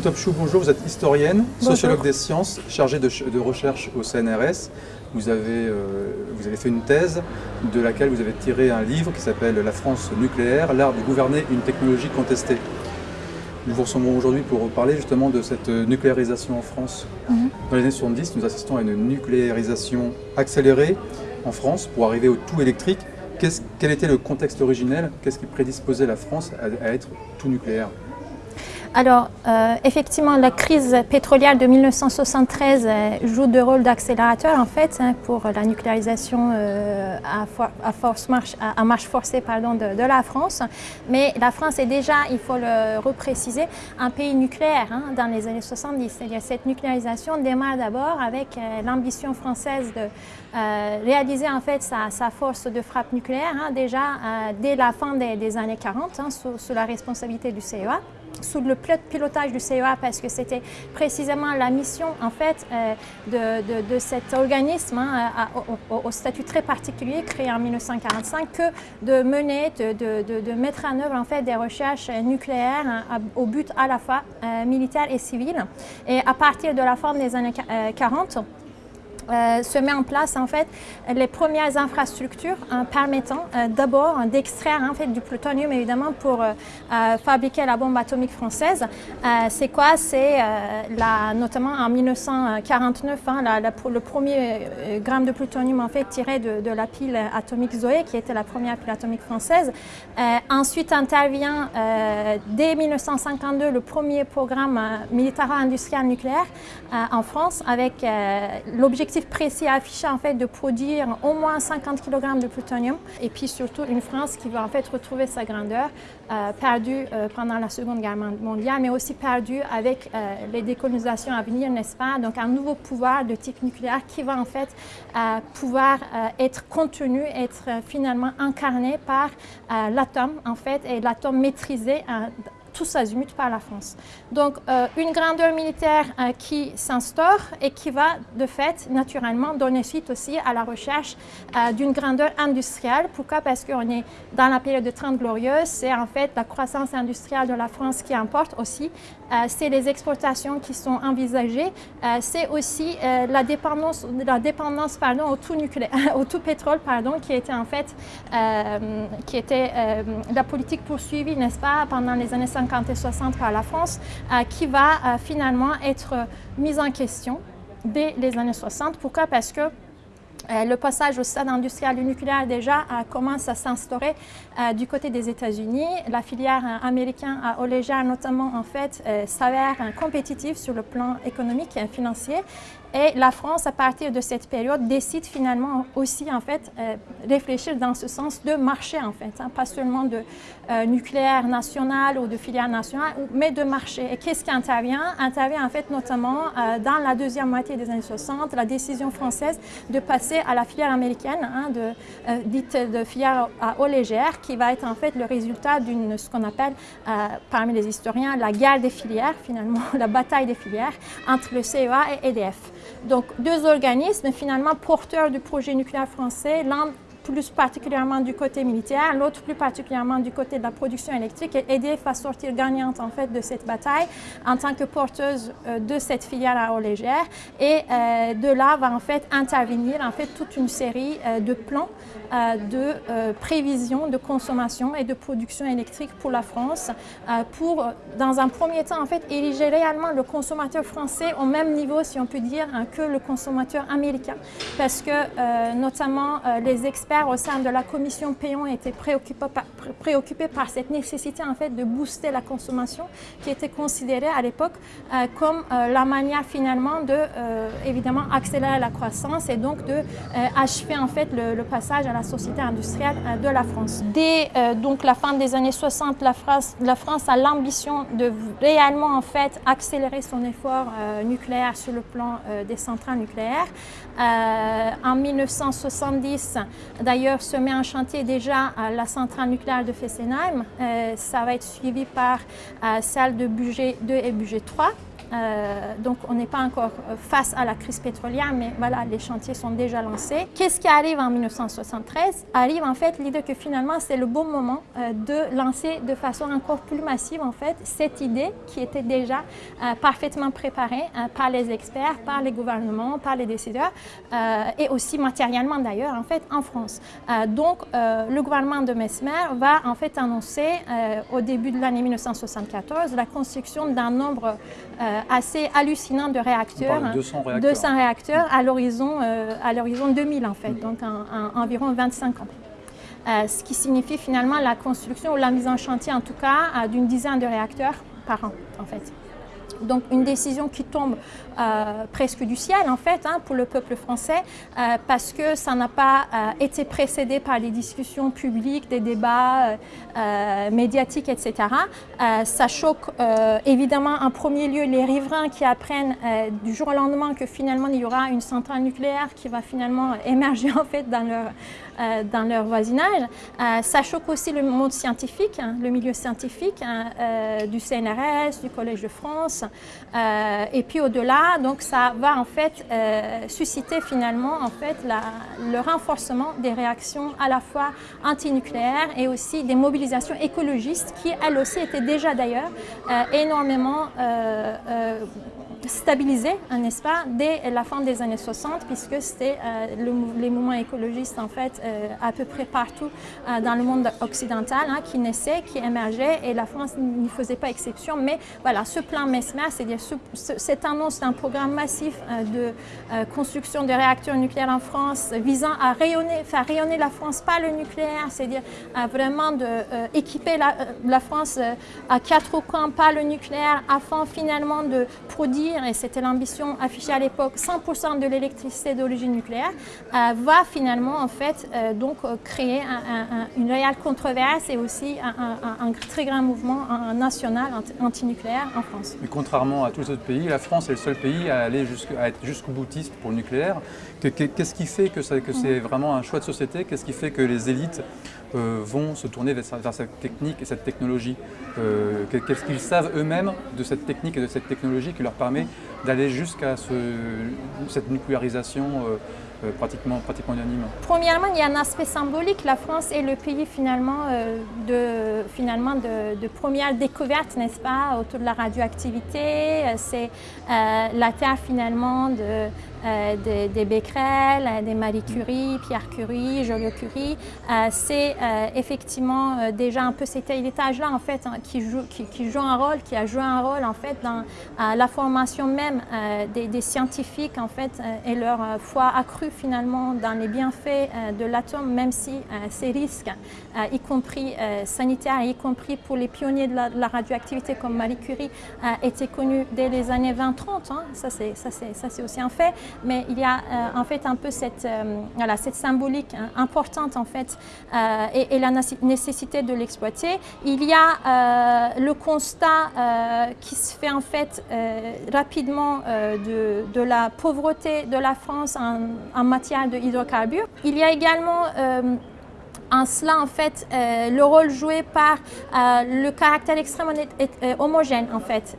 Cézine Topchou, bonjour, vous êtes historienne, sociologue des sciences, chargée de, de, recherche au CNRS. Vous avez, euh, vous avez fait une thèse de laquelle vous avez tiré un livre qui s'appelle « La France nucléaire, l'art de gouverner une technologie contestée ». Nous vous ressemblons aujourd'hui pour parler justement de cette nucléarisation en France. Mhm. Dans les années 70, nous assistons à une nucléarisation accélérée en France pour arriver au tout électrique. quel était le contexte originel? Qu'est-ce qui prédisposait la France à être tout nucléaire? Alors, euh, effectivement, la crise pétrolière de 1973 euh, joue de rôle d'accélérateur en fait hein, pour la nucléarisation euh, à, marche, forcée de, la France. Mais la France est déjà, il faut le repréciser, un pays nucléaire hein, dans les années 70. C'est-à-dire cette nucléarisation démarre d'abord avec l'ambition française de réaliser en fait sa, force de frappe nucléaire hein, déjà dès la fin des, années 40 sous, sous la responsabilité du CEA sous le pilotage du CEA parce que c'était précisément la mission en fait euh, de, cet organisme hein, au, statut très particulier créé en 1945 que de mener, de, mettre en œuvre en fait des recherches nucléaires hein, au but à la fois euh, militaire et civil. Et à partir de la fin des années 40, euh, se met en place en fait les premières infrastructures hein, permettant euh, d'abord d'extraire en fait du plutonium évidemment pour euh, fabriquer la bombe atomique française. c'est quoi? C'est notamment en 1949 hein, le premier gramme de plutonium en fait tiré de, la pile atomique Zoé qui était la première pile atomique française. ensuite intervient dès 1952 le premier programme militaro-industriel nucléaire en France avec l'objectif précis affiché en fait de produire au moins 50 kg de plutonium et puis surtout une France qui va en fait retrouver sa grandeur euh, perdue euh, pendant la Seconde Guerre mondiale mais aussi perdue avec euh, les décolonisations à venir, n'est-ce pas? Donc un nouveau pouvoir de type nucléaire qui va en fait pouvoir être contenu, être finalement incarné par l'atome en fait et l'atome maîtrisé tous azimuts par la France. Donc euh, une grandeur militaire euh, qui s'instaure et qui va de fait naturellement donner suite aussi à la recherche euh, d'une grandeur industrielle. Pourquoi? Parce qu'on est dans la période de 30 glorieuses, c'est en fait la croissance industrielle de la France qui importe aussi, c'est les exportations qui sont envisagées, c'est aussi la dépendance, la dépendance pardon, au tout au tout pétrole pardon, qui était en fait qui était la politique poursuivie, n'est-ce pas, pendant les années 50 50 et 60 par la France, qui va euh, finalement être mise en question dès les années 60. Pourquoi? Parce que euh, le passage au stade industriel du nucléaire déjà commence à s'instaurer du côté des États-Unis. La filière américaine à légère notamment en fait s'avère compétitive sur le plan économique et financier et la France, à partir de cette période, décide finalement aussi en fait euh, réfléchir dans ce sens de marché en fait, hein, pas seulement de euh, nucléaire national ou de filière nationale, mais de marché. Et qu'est-ce qui intervient? Intervient en fait notamment euh, dans la deuxième moitié des années 60, la décision française de passer à la filière américaine, hein, dite de filière à eau légère, qui va être en fait le résultat d'une ce qu'on appelle parmi les historiens la guerre des filières finalement, la bataille des filières entre le CEA et EDF. Donc deux organismes finalement porteurs du projet nucléaire français, l'un plus particulièrement du côté militaire, l'autre plus particulièrement du côté de la production électrique et EDF va sortir gagnante en fait de cette bataille en tant que porteuse euh, de cette filière à eau légère et euh, de là va en fait intervenir en fait toute une série euh, de plans de prévision de consommation et de production électrique pour la France pour dans un premier temps en fait ériger réellement le consommateur français au même niveau si on peut dire hein, que le consommateur américain. Parce que notamment les experts au sein de la commission Payon étaient préoccupés par, cette nécessité en fait de booster la consommation qui était considérée à l'époque euh, comme euh, la manière finalement de euh, évidemment accélérer la croissance et donc de achever en fait le, passage à la société industrielle de la France. Dès donc la fin des années 60, la France, la France a l'ambition de réellement en fait accélérer son effort nucléaire sur le plan des centrales nucléaires. en 1970, D'ailleurs, se met en chantier déjà la centrale nucléaire de Fessenheim. Euh, ça va être suivi par euh, celle de budget 2 et budget 3. Donc on n'est pas encore face à la crise pétrolière, mais voilà, les chantiers sont déjà lancés. Qu'est-ce qui arrive en 1973 Arrive en fait l'idée que finalement c'est le bon moment de lancer de façon encore plus massive en fait cette idée qui était déjà parfaitement préparée par les experts, par les gouvernements, par les décideurs et aussi matériellement d'ailleurs en fait en France. donc le gouvernement de Mesmer va en fait annoncer au début de l'année 1974 la construction d'un nombre euh, assez hallucinant de réacteurs, 200 réacteurs, 200 réacteurs à l'horizon euh, à l'horizon 2000 en fait, donc en, environ 25 ans. Euh, ce qui signifie finalement la construction ou la mise en chantier en tout cas d'une dizaine de réacteurs par an en fait. Donc une décision qui tombe euh, presque du ciel en fait hein, pour le peuple français euh, parce que ça n'a pas euh, été précédé par des discussions publiques, des débats médiatiques, etc. ça choque évidemment en premier lieu les riverains qui apprennent du jour au lendemain que finalement il y aura une centrale nucléaire qui va finalement émerger en fait dans leur, dans leur voisinage. ça choque aussi le monde scientifique, hein, le milieu scientifique hein, du CNRS, du Collège de France et puis au-delà donc ça va en fait euh, susciter finalement en fait le renforcement des réactions à la fois antinucléaires et aussi des mobilisations écologistes qui elles aussi étaient déjà d'ailleurs euh, énormément euh, stabilisé, n'est-ce pas, dès la fin des années 60, puisque c'était euh, les mouvements écologistes, en fait, euh, à peu près partout euh, dans le monde occidental, hein, qui naissaient, qui émergeaient, et la France n'y faisait pas exception. Mais voilà, ce plan MESMER, c'est-à-dire cette annonce d'un programme massif de construction de réacteurs nucléaires en France, visant à rayonner, faire rayonner la France par le nucléaire, c'est-à-dire vraiment de équiper la, la France à quatre coins par le nucléaire, afin finalement de produire et c'était l'ambition affichée à l'époque, 100% de l'électricité d'origine nucléaire, euh, va finalement en fait euh, donc euh, créer une réelle controverse et aussi un, très grand mouvement national antinucléaire en France. Mais contrairement à tous les autres pays, la France est le seul pays à, aller à être jusqu'au boutiste pour le nucléaire. Qu'est-ce qui fait que, que c'est vraiment un choix de société? Qu'est-ce qui fait que les élites vont se tourner vers, cette technique et cette technologie? Qu'est-ce qu'ils savent eux-mêmes de cette technique et de cette technologie qui leur permet d'aller jusqu'à cette nucléarisation euh, euh, pratiquement, pratiquement Premièrement, il y a un aspect symbolique. La France est le pays finalement, euh, de, finalement de, première découverte, n'est-ce pas, autour de la radioactivité. C'est la terre finalement de, des, des, Becquerel, des Marie Curie, Pierre Curie, Joliot-Curie. c'est effectivement déjà un peu cet héritage-là en fait hein, qui, joue, qui, joue un rôle, qui a joué un rôle en fait dans la formation même des, scientifiques en fait et leur foi accrue finalement dans les bienfaits euh, de l'atome, même si euh, ces risques, euh, y compris sanitaires, y compris pour les pionniers de la, radioactivité comme Marie Curie, étaient connus dès les années 20-30. Hein. Ça, c'est aussi un fait. Mais il y a en fait un peu cette, voilà, cette symbolique hein, importante en fait et, la nécessité de l'exploiter. Il y a le constat qui se fait en fait rapidement de, de, la pauvreté de la France en, en matière de hydrocarbures. Il y a également euh, en cela, en fait, euh, le rôle joué par euh, le caractère extrêmement euh, homogène, en fait,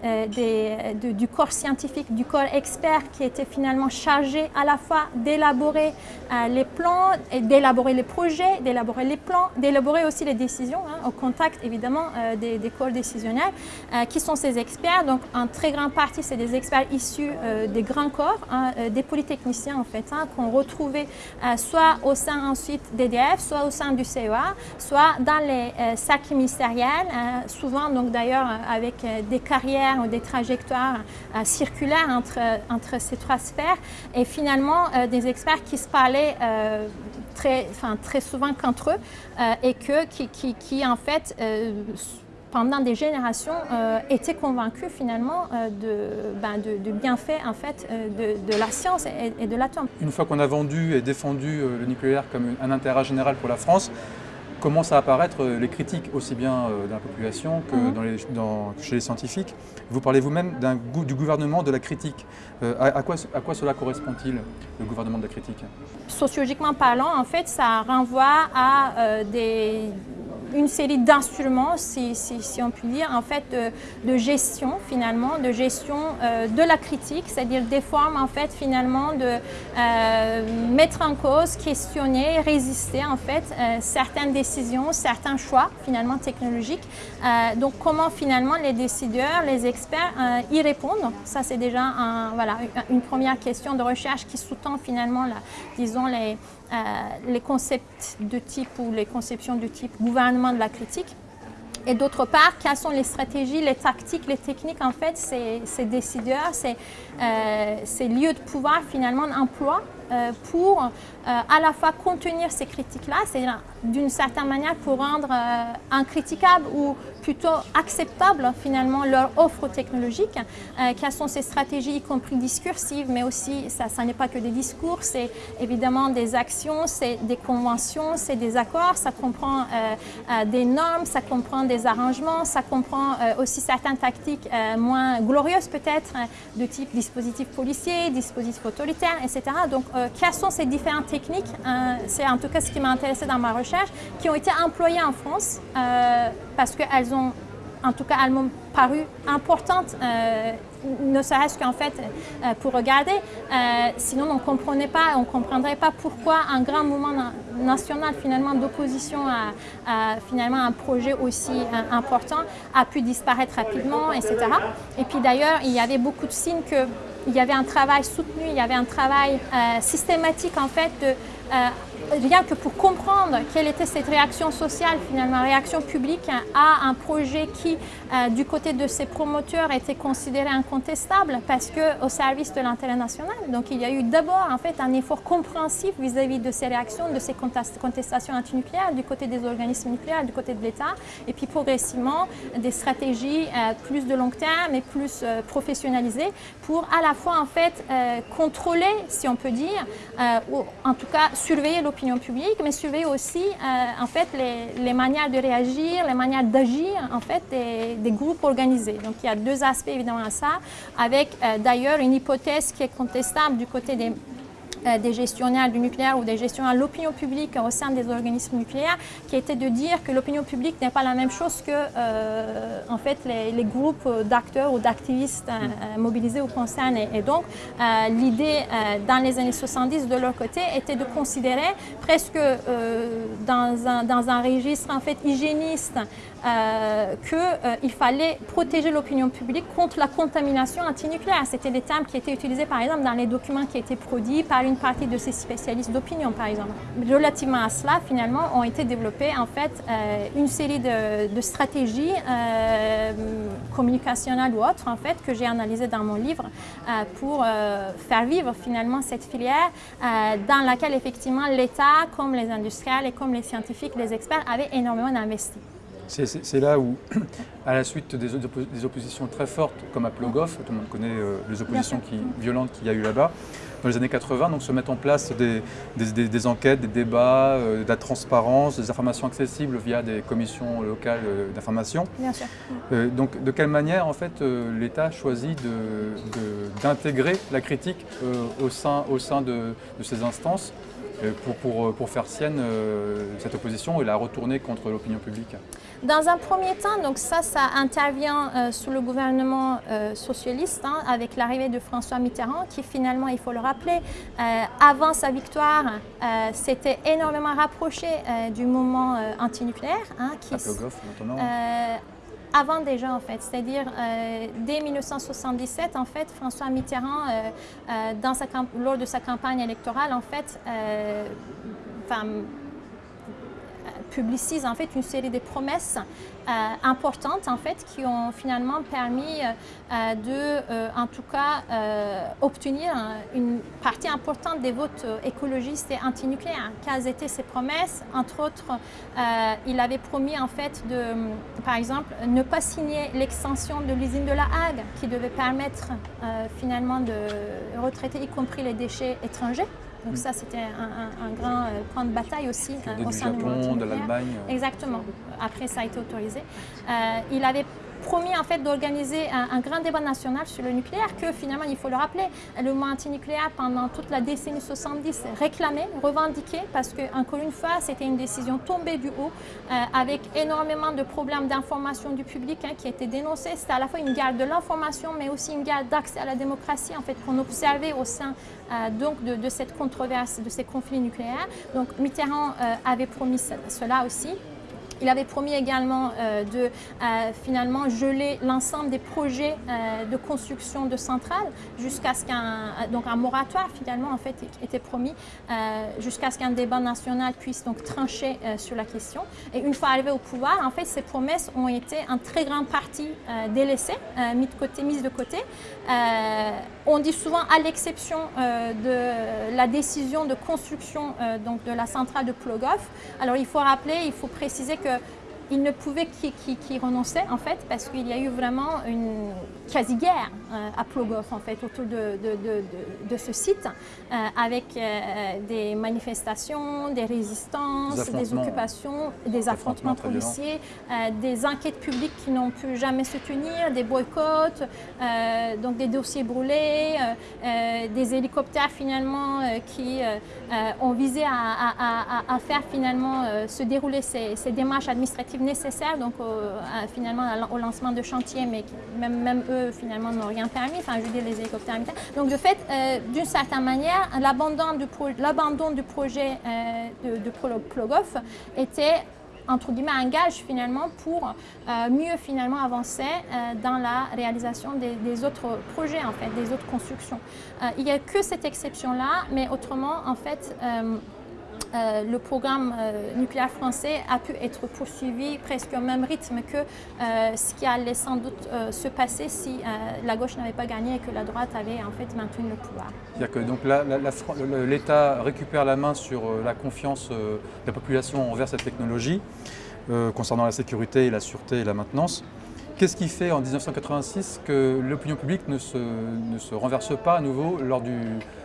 du corps scientifique, du corps expert qui était finalement chargé à la fois d'élaborer les plans, d'élaborer les projets, d'élaborer les plans, d'élaborer aussi les décisions, hein, au contact, évidemment, des, corps décisionnels, qui sont ces experts. Donc, en très grande partie, c'est des experts issus des grands corps, hein, des polytechniciens, en fait, hein, qu'on retrouvait soit au sein ensuite d'EDF, soit au sein du CEA, soit dans les euh, sacs ministériels, euh, souvent donc d'ailleurs euh, avec des carrières ou des trajectoires circulaires entre, ces trois sphères, et finalement des experts qui se parlaient très, souvent qu'entre eux et que, qui, qui, qui en fait pendant des générations, étaient convaincus finalement de, ben, de, bienfaits en fait, de, de, la science et, de l'atome. Une fois qu'on a vendu et défendu le nucléaire comme un intérêt général pour la France, commencent à apparaître les critiques aussi bien euh, dans la population que mhm. dans chez les scientifiques? Vous parlez vous-même du gouvernement de la critique. Euh, à, quoi, à quoi cela correspond-il, le gouvernement de la critique? Sociologiquement parlant, en fait, ça renvoie à euh, des une série d'instruments, si, si, on peut dire, en fait, de, gestion finalement, de gestion de la critique, c'est-à-dire des formes en fait finalement de mettre en cause, questionner, résister en fait certaines décisions, certains choix finalement technologiques. donc comment finalement les décideurs, les experts y répondent, ça c'est déjà voilà, une première question de recherche qui sous-tend finalement, la, disons, les, euh, les concepts de type ou les conceptions de type gouvernement de la critique. Et d'autre part, quelles sont les stratégies, les tactiques, les techniques, en fait, ces, ces décideurs, ces, euh, ces, lieux de pouvoir, finalement, emploient euh, pour à la fois contenir ces critiques-là, c'est-à-dire d'une certaine manière pour rendre incriticable ou plutôt acceptable finalement leur offre technologique. Euh, quelles sont ces stratégies, y compris discursives, mais aussi, ça, ça n'est pas que des discours, c'est évidemment des actions, c'est des conventions, c'est des accords, ça comprend euh, euh, des normes, ça comprend des arrangements, ça comprend aussi certaines tactiques moins glorieuses peut-être, de type dispositif policier, dispositif autoritaire, etc. Donc, quelles sont ces différentes techniques C'est en tout cas ce qui m'a intéressé dans ma recherche, qui ont été employées en France parce qu'elles en tout cas, elles m'ont paru importantes, euh, ne serait-ce qu'en fait euh, pour regarder. Euh, sinon, on ne comprenait pas, on comprendrait pas pourquoi un grand mouvement national finalement d'opposition à, finalement un projet aussi important a pu disparaître rapidement, etc. Et puis d'ailleurs, il y avait beaucoup de signes qu'il y avait un travail soutenu, il y avait un travail systématique en fait de rien que pour comprendre quelle était cette réaction sociale, finalement, réaction publique à un projet qui, euh, du côté de ses promoteurs, était considéré incontestable parce que au service de l'intérêt national. Donc il y a eu d'abord en fait un effort compréhensif vis-à-vis de ces réactions, de ces contestations antinucléaires du côté des organismes nucléaires, du côté de l'État, et puis progressivement des stratégies euh, plus de long terme et plus euh, professionnalisées pour à la fois en fait contrôler, si on peut dire, ou en tout cas surveiller l'opinion publique, mais surveiller aussi euh, en fait les, manières de réagir, les manières d'agir en fait des, groupes organisés. Donc il y a deux aspects évidemment à ça, avec euh, d'ailleurs une hypothèse qui est contestable du côté des des gestionnaires du nucléaire ou des gestionnaires de l'opinion publique au sein des organismes nucléaires, qui était de dire que l'opinion publique n'est pas la même chose que euh, en fait, les, groupes d'acteurs ou d'activistes euh, mobilisés ou concernés. Et donc, l'idée dans les années 70 de leur côté était de considérer presque dans un, dans, un, registre en fait hygiéniste qu'il fallait protéger l'opinion publique contre la contamination antinucléaire. C'était des termes qui étaient utilisés par exemple dans les documents qui étaient produits par une partie de ces spécialistes d'opinion, par exemple. Relativement à cela, finalement, ont été développées en fait euh, une série de, stratégies euh, communicationnelles ou autres, en fait, que j'ai analysées dans mon livre euh, pour faire vivre finalement cette filière dans laquelle effectivement l'État, comme les industriels et comme les scientifiques, les experts, avaient énormément investi. C'est là où, à la suite des, des, oppositions très fortes, comme à Plogoff, tout le monde connaît les oppositions qui, violentes qu'il y a eu là-bas, dans les années 80, donc se mettent en place des, des, enquêtes, des débats, euh, de la transparence, des informations accessibles via des commissions locales euh, d'information. Bien sûr. Euh, donc de quelle manière en fait l'État choisit d'intégrer la critique au sein, au sein de, de ces instances pour, pour, pour, faire sienne cette opposition et la retourner contre l'opinion publique dans un premier temps, donc ça, ça intervient euh, sous le gouvernement euh, socialiste hein, avec l'arrivée de François Mitterrand qui finalement, il faut le rappeler, euh, avant sa victoire, s'était énormément rapproché du mouvement antinucléaire. Hein, qui, notamment avant déjà en fait, c'est-à-dire dès 1977 en fait, François Mitterrand, dans sa lors de sa campagne électorale en fait, publicise en fait une série de promesses euh, importantes en fait qui ont finalement permis euh, de, euh, en tout cas, obtenir une partie importante des votes écologistes et antinucléaires. Quelles étaient ces promesses? Entre autres, il avait promis en fait de, par exemple, ne pas signer l'extension de l'usine de la Hague qui devait permettre finalement de retraiter y compris les déchets étrangers. Donc ça, c'était un, grand euh, point de bataille aussi euh, au sein du Japon, de l'Allemagne. Exactement. Après, ça a été autorisé. Euh, il avait promis en fait d'organiser un, grand débat national sur le nucléaire que finalement, il faut le rappeler, le mouvement anti-nucléaire pendant toute la décennie 70 réclamait, revendiquait, parce que encore une fois, c'était une décision tombée du haut, euh, avec énormément de problèmes d'information du public hein, qui étaient dénoncés. C'était à la fois une guerre de l'information, mais aussi une guerre d'accès à la démocratie, en fait, qu'on observait au sein euh, de, cette controverse, de ces conflits nucléaires. Donc Mitterrand euh, avait promis cela aussi. Il avait promis également euh, de euh, finalement geler l'ensemble des projets euh, de construction de centrales jusqu'à ce qu'un moratoire finalement en fait était promis jusqu'à ce qu'un débat national puisse donc trancher sur la question. Et une fois arrivé au pouvoir, en fait, ces promesses ont été en très grande partie délaissées, mises. Mises de côté. On dit souvent à l'exception de la décision de construction donc de la centrale de Plogoff. Alors il faut rappeler, il faut préciser que il ne pouvait qu'y renoncer en fait parce qu'il y a eu vraiment une quasi-guerre euh, à Plogoff en fait autour de, de, ce site euh, avec euh, des manifestations, des résistances, des occupations, des affrontements policiers, des enquêtes publiques qui n'ont pu jamais se tenir, des boycotts, donc des dossiers brûlés, des hélicoptères finalement qui ont visé à, faire finalement se dérouler ces, ces démarches administratives nécessaires donc finalement au lancement de chantier, mais même, même eux finalement n'ont rien permis, enfin je veux dire les hélicoptères militaires. Donc de fait, euh, d'une certaine manière, l'abandon du, du, projet euh, de, de Plogoff était entre guillemets un gage finalement pour euh, mieux finalement avancer dans la réalisation des, autres projets en fait, des autres constructions. il n'y a que cette exception là, mais autrement en fait euh, le programme euh, nucléaire français a pu être poursuivi presque au même rythme que euh, ce qui allait sans doute se passer si la gauche n'avait pas gagné et que la droite avait en fait maintenu le pouvoir. C'est-à-dire que l'État récupère la main sur la confiance de la population envers cette technologie concernant la sécurité la sûreté et la maintenance. Qu'est-ce qui fait en 1986 que l'opinion publique ne se, ne se, renverse pas à nouveau lors, du,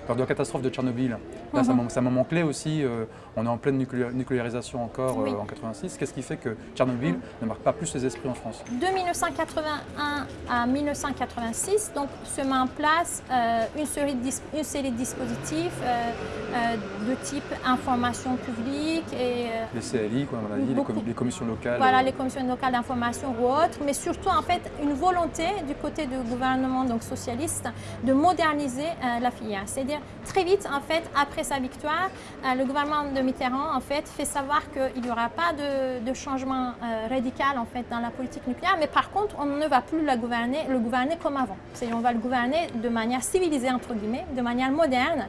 lors de la catastrophe de Tchernobyl Là, mhm. c'est un, moment clé aussi, euh, on est en pleine nucléarisation encore euh, en 86. Qu'est-ce qui fait que Tchernobyl mhm. ne marque pas plus les esprits en France? De 1981 à 1986, donc, se met en place euh, une, série de une, série de dispositifs de type information publique et... les CLI, comme on a dit, les, commissions locales. Voilà, les commissions locales d'information ou autres, mais surtout en fait une volonté du côté du gouvernement donc socialiste de moderniser la filière. C'est-à-dire très vite en fait après sa victoire, euh, le gouvernement de Mitterrand en fait fait savoir qu'il n'y aura pas de, changement euh, radical en fait dans la politique nucléaire, mais par contre on ne va plus gouverner, le gouverner comme avant. C'est-à-dire on va le gouverner de manière civilisée entre guillemets, de manière moderne.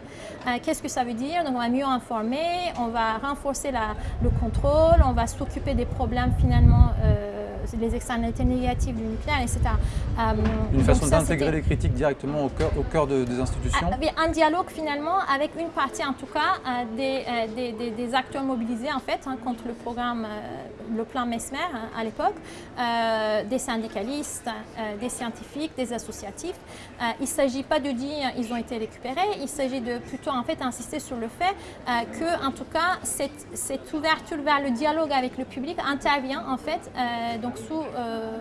Qu'est-ce que ça veut dire? Donc on va mieux informer, on va renforcer la, le contrôle, on va s'occuper des problèmes finalement les externalités négatives du nucléaire, etc. Euh, une façon d'intégrer les critiques directement au cœur, au cœur des institutions ah, Un dialogue finalement avec une partie en tout cas euh, euh, des, des, acteurs mobilisés en fait hein, contre le programme, le plan Mesmer hein, à l'époque, des syndicalistes, des scientifiques, des associatifs. Il ne s'agit pas de dire ils ont été récupérés, il s'agit de plutôt en fait insister sur le fait que en tout cas cette, ouverture vers le dialogue avec le public intervient en fait donc euh,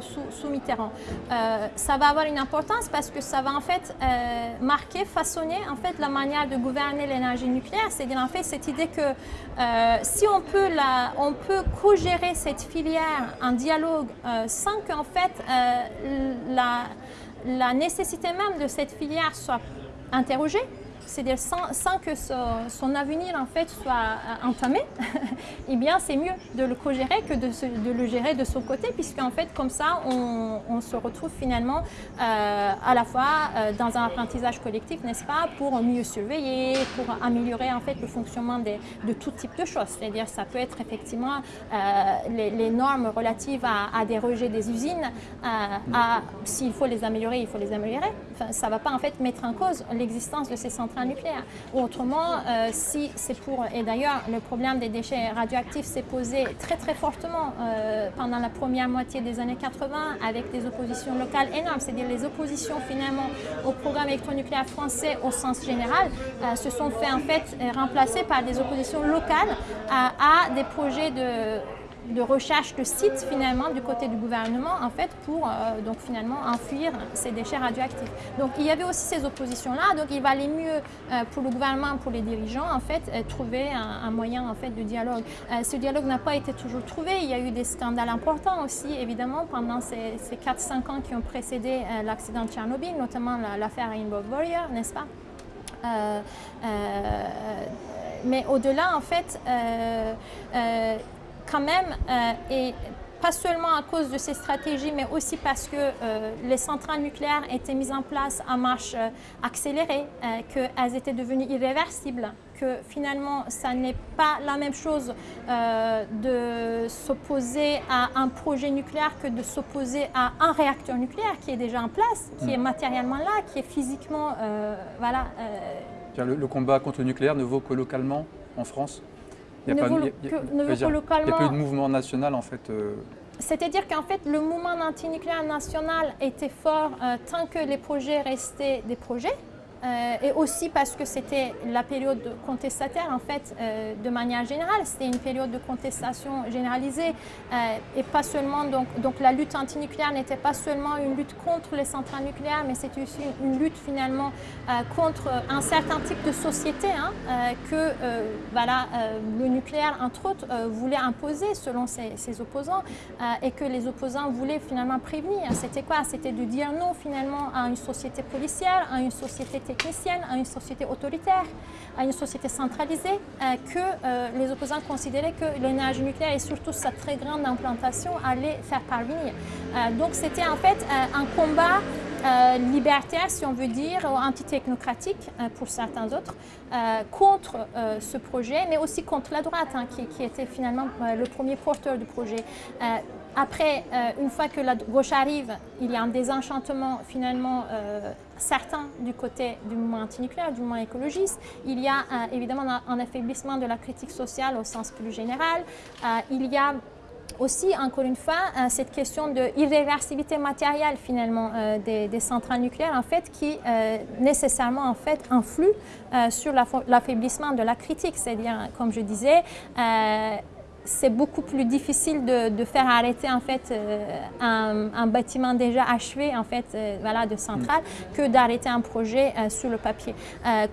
sous, sous, Mitterrand. Euh, ça va avoir une importance parce que ça va en fait euh, marquer, façonner en fait la manière de gouverner l'énergie nucléaire. C'est-à-dire en fait cette idée que si on peut, peut co-gérer cette filière en dialogue sans qu'en fait la, la nécessité même de cette filière soit interrogée, c'est-à-dire sans, que son, avenir en fait soit euh, entamé, eh bien c'est mieux de le co-gérer que de, le gérer de son côté, puisqu'en fait comme ça on, se retrouve finalement euh, à la fois euh, dans un apprentissage collectif, n'est-ce pas, pour mieux surveiller, pour améliorer en fait le fonctionnement de tout type de choses. C'est-à-dire ça peut être effectivement les, normes relatives à, des rejets des usines, s'il faut les améliorer, il faut les améliorer. ça ne va pas en fait mettre en cause l'existence de ces centrales nucléaire. Ou autrement, euh, si c'est pour... Et d'ailleurs, le problème des déchets radioactifs s'est posé très très fortement euh, pendant la première moitié des années 80 avec des oppositions locales énormes. C'est-à-dire les oppositions finalement au programme électronucléaire français au sens général euh, se sont fait en fait remplacer par des oppositions locales à des projets de de recherche de sites finalement du côté du gouvernement en fait pour euh, donc finalement enfuir ces déchets radioactifs. Donc il y avait aussi ces oppositions là, donc il valait mieux euh, pour le gouvernement, pour les dirigeants en fait euh, trouver un, moyen en fait de dialogue. ce dialogue n'a pas été toujours trouvé, il y a eu des scandales importants aussi évidemment pendant ces, ces 4-5 ans qui ont précédé l'accident de Tchernobyl, notamment l'affaire Rainbow Warrior, n'est-ce pas? Mais au-delà, en fait, quand même, euh, et pas seulement à cause de ces stratégies, mais aussi parce que euh, les centrales nucléaires étaient mises en place à marche euh, accélérée, qu'elles étaient devenues irréversibles, que finalement, ça n'est pas la même chose de s'opposer à un projet nucléaire que de s'opposer à un réacteur nucléaire qui est déjà en place, qui est mm. matériellement là, qui est physiquement... voilà, le, le combat contre le nucléaire ne vaut que localement en France? Il n'y a, pas eu de mouvement national en fait euh. C'est-à-dire qu'en fait, le mouvement antinucléaire national était fort euh, tant que les projets restaient des projets. Euh, et aussi parce que c'était la période contestataire en fait euh, de manière générale, c'était une période de contestation généralisée. Euh, et pas seulement donc, donc la lutte antinucléaire n'était pas seulement une lutte contre les centrales nucléaires mais c'était aussi une lutte finalement contre un certain type de société hein, que voilà, le nucléaire entre autres voulait imposer selon ses, ses opposants et que les opposants voulaient finalement prévenir. C'était quoi? C'était de dire non finalement à une société policière, à une société technicienne, à une société autoritaire, à une société centralisée, euh, que euh, les opposants considéraient que l'énergie nucléaire et surtout sa très grande implantation allait faire parvenir. Euh, donc c'était en fait un combat libertaire, si on veut dire, ou antitechnocratique pour certains autres, contre ce projet, mais aussi contre la droite, hein, qui, qui, était finalement le premier porteur du projet. Après, euh, une fois que la gauche arrive, il y a un désenchantement finalement euh, certain du côté du mouvement antinucléaire, du mouvement écologiste. Il y a euh, évidemment un, affaiblissement de la critique sociale au sens plus général. il y a aussi, encore une fois, cette question de irréversibilité matérielle finalement des, centrales nucléaires en fait qui nécessairement en fait influe sur l'affaiblissement de la critique. C'est-à-dire, comme je disais, c'est beaucoup plus difficile de, faire arrêter en fait euh, un, bâtiment déjà achevé en fait euh, voilà de centrale mm. que d'arrêter un projet euh, sur le papier.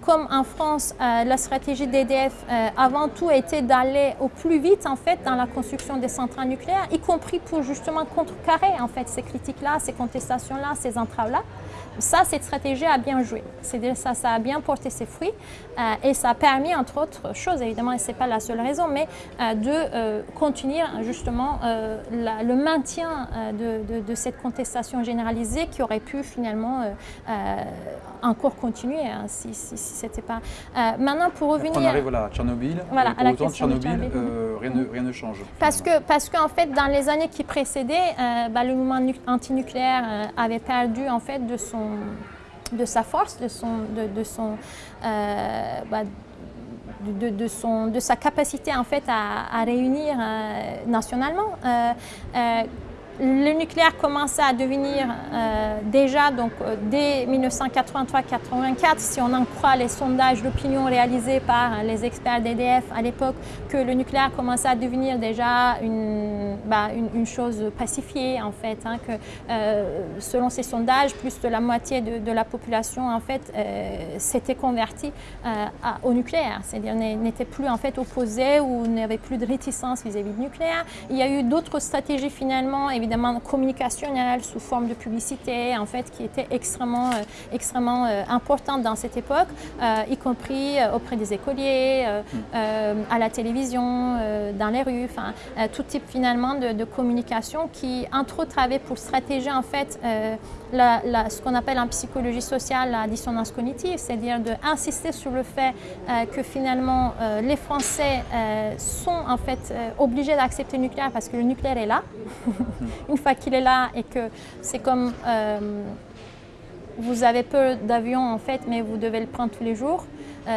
comme en France, la stratégie d'EDF avant tout était d'aller au plus vite en fait dans la construction des centrales nucléaires, y compris pour justement contrecarrer en fait ces critiques-là, ces contestations-là, ces entraves-là. Ça, cette stratégie a bien joué. Ça, ça a bien porté ses fruits et ça a permis, entre autres choses, évidemment, et ce n'est pas la seule raison, mais de euh, continuer justement euh, le maintien euh, de, cette contestation généralisée qui aurait pu finalement encore continuer hein, si, si, c'était pas... maintenant, pour revenir... on arrive à Tchernobyl, voilà, à la autant, Tchernobyl, rien, ne, rien, ne, change. Parce qu'en parce qu'en fait, dans les années qui précédaient, bah, le mouvement antinucléaire avait perdu en fait de son de sa force, de son, de, son, bah, de, son, de sa capacité en fait à, réunir euh, nationalement. Le nucléaire commençait à devenir euh, déjà, donc euh, dès 1983-84, si on en croit les sondages d'opinion réalisés par les experts d'EDF à l'époque, que le nucléaire commençait à devenir déjà une, bah, une, chose pacifiée en fait, hein, que euh, selon ces sondages, plus de la moitié de, la population en fait s'était convertie au nucléaire, c'est-à-dire n'était plus en fait opposée ou n'avait plus de réticence vis-à-vis du nucléaire. Il y a eu d'autres stratégies finalement, évidemment, évidemment communicationnelle sous forme de publicité, en fait, qui était extrêmement, euh, extrêmement euh, importante dans cette époque, euh, y compris auprès des écoliers, à la télévision, dans les rues, enfin, tout type finalement de, communication qui, entre autres, avait pour stratégie en fait ce qu'on appelle en psychologie sociale la dissonance cognitive, c'est-à-dire d'insister sur le fait que finalement les Français sont en fait obligés d'accepter le nucléaire parce que le nucléaire est là. une fois qu'il est là et que c'est comme euh, vous avez peu d'avions en fait, mais vous devez le prendre tous les jours,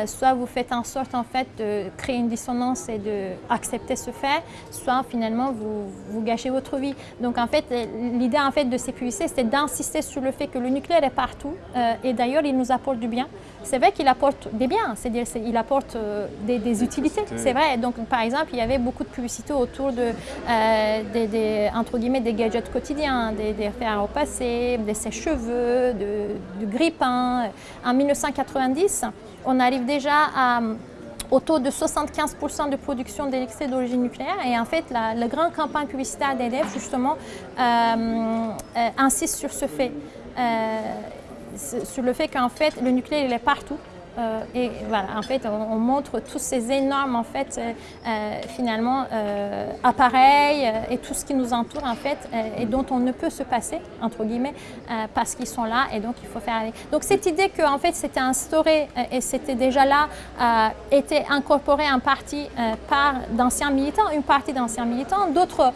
soit vous faites en sorte en fait de créer une dissonance et d'accepter ce fait, soit finalement vous, vous gâchez votre vie. Donc en fait, l'idée en fait de ces publicités, c'est d'insister sur le fait que le nucléaire est partout et d'ailleurs il nous apporte du bien. C'est vrai qu'il apporte des biens, c'est-à-dire qu'il apporte des, utilités, c'est vrai. Donc par exemple, il y avait beaucoup de publicités autour de, des, entre guillemets, des gadgets quotidiens, des, des au passé, des sèche-cheveux, du grille-pain. En 1990, on arrive déjà à au taux de 75% de production d'électricité d'origine nucléaire. Et en fait, la, grande campagne publicitaire d'EDF, justement, euh, euh, insiste sur ce fait. Euh, sur le fait qu'en fait, le nucléaire, il est partout. Euh, et voilà, en fait, on, montre tous ces énormes, en fait, euh, euh, finalement, appareils et tout ce qui nous entoure, en fait, et dont on ne peut se passer, entre guillemets, parce qu'ils sont là et donc il faut faire. Donc cette idée que, en fait, c'était instauré et c'était déjà là, était incorporé en partie par d'anciens militants, une partie d'anciens militants, d'autres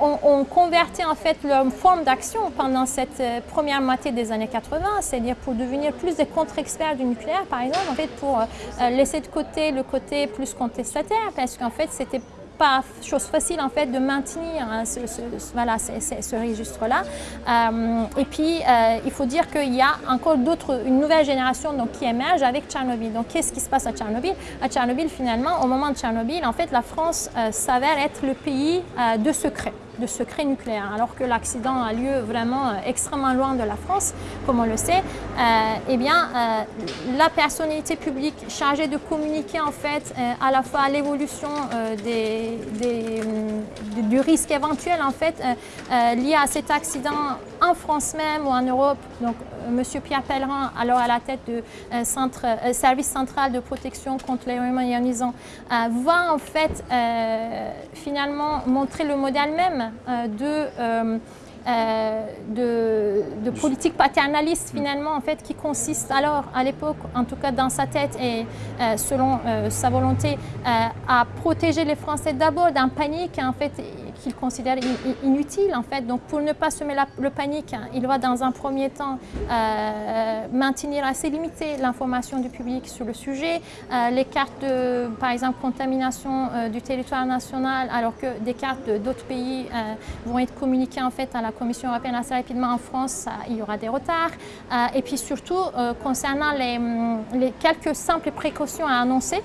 ont, converti, en fait, leur forme d'action pendant cette première moitié des années 80, c'est-à-dire pour devenir plus des contre-experts du nucléaire par exemple, en fait, pour euh, laisser de côté le côté plus contestataire, parce qu'en fait, c'était pas chose facile en fait de maintenir hein, ce, voilà, ce, registre-là. Euh, et puis, euh, il faut dire qu'il y a encore d'autres, une nouvelle génération donc, qui émerge avec Tchernobyl. Donc, qu'est-ce qui se passe à Tchernobyl? À Tchernobyl, finalement, au moment de Tchernobyl, en fait, la France s'avère être le pays de secret de secret nucléaire, alors que l'accident a lieu vraiment euh, extrêmement loin de la France, comme on le sait, euh, eh bien, euh, la personnalité publique chargée de communiquer en fait à la fois l'évolution des, du risque éventuel en fait lié à cet accident en France même ou en Europe, M. Pierre Pellerin, alors à la tête du centre, service central de protection contre les rayonnements ionisants, va en fait finalement montrer le modèle même euh, euh, euh, de, de, politique paternaliste finalement en fait qui consiste alors à l'époque en tout cas dans sa tête et selon sa volonté à protéger les Français d'abord d'un panique en fait qu'il considère inutile en fait. Donc pour ne pas semer la, le panique, hein, il va dans un premier temps euh, maintenir assez limité l'information du public sur le sujet. Euh, les cartes de, par exemple, contamination euh, du territoire national, alors que des cartes d'autres pays vont être communiquées en fait à la Commission européenne assez rapidement en France, il y aura des retards. et puis surtout, concernant les, les quelques simples précautions à annoncer,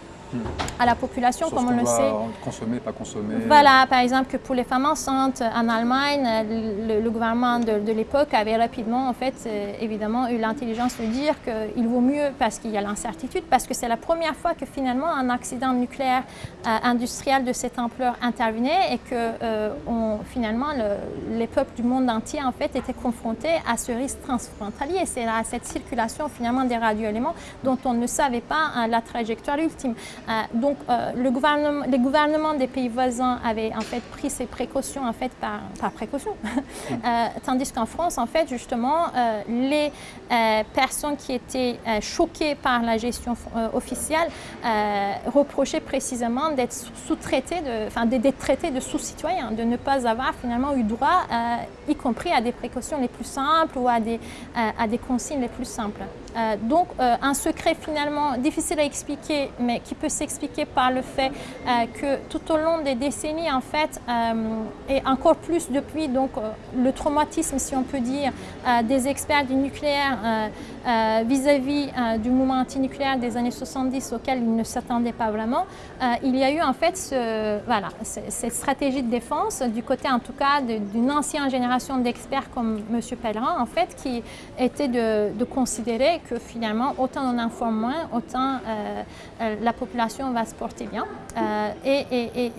à la population, comme on, le sait. Consommer, pas consommer. Voilà, par exemple, que pour les femmes enceintes en Allemagne, le, gouvernement de, l'époque avait rapidement, en fait, euh, évidemment, eu l'intelligence de dire qu'il vaut mieux, parce qu'il y a l'incertitude, parce que c'est la première fois que finalement un accident nucléaire euh, industriel de cette ampleur intervenait et que euh, on, finalement les peuples du monde entier, en fait, étaient confrontés à ce risque transfrontalier. C'est à cette circulation finalement des radioéléments dont on ne savait pas la trajectoire ultime. Euh, donc, euh, le gouvernement, les gouvernements des pays voisins avaient en fait pris ces précautions en fait par, par précaution, euh, tandis qu'en France, en fait, justement, les personnes qui étaient choquées par la gestion officielle reprochaient précisément d'être sous-traités, enfin d'être traités de sous-citoyens, de ne pas avoir finalement eu droit, y compris à des précautions les plus simples ou à des, à des consignes les plus simples. Donc, un secret finalement difficile à expliquer, mais qui peut s'expliquer par le fait euh, que tout au long des décennies, en fait, euh, et encore plus depuis donc, euh, le traumatisme, si on peut dire, des experts du nucléaire vis-à-vis du mouvement antinucléaire des années 70 auquel ils ne s'attendaient pas vraiment, il y a eu en fait voilà, cette stratégie de défense du côté en tout cas d'une ancienne génération d'experts comme M. Pellerin, en fait, qui était de, considérer que finalement, autant on informe moins, autant la population va se porter bien. Euh, et,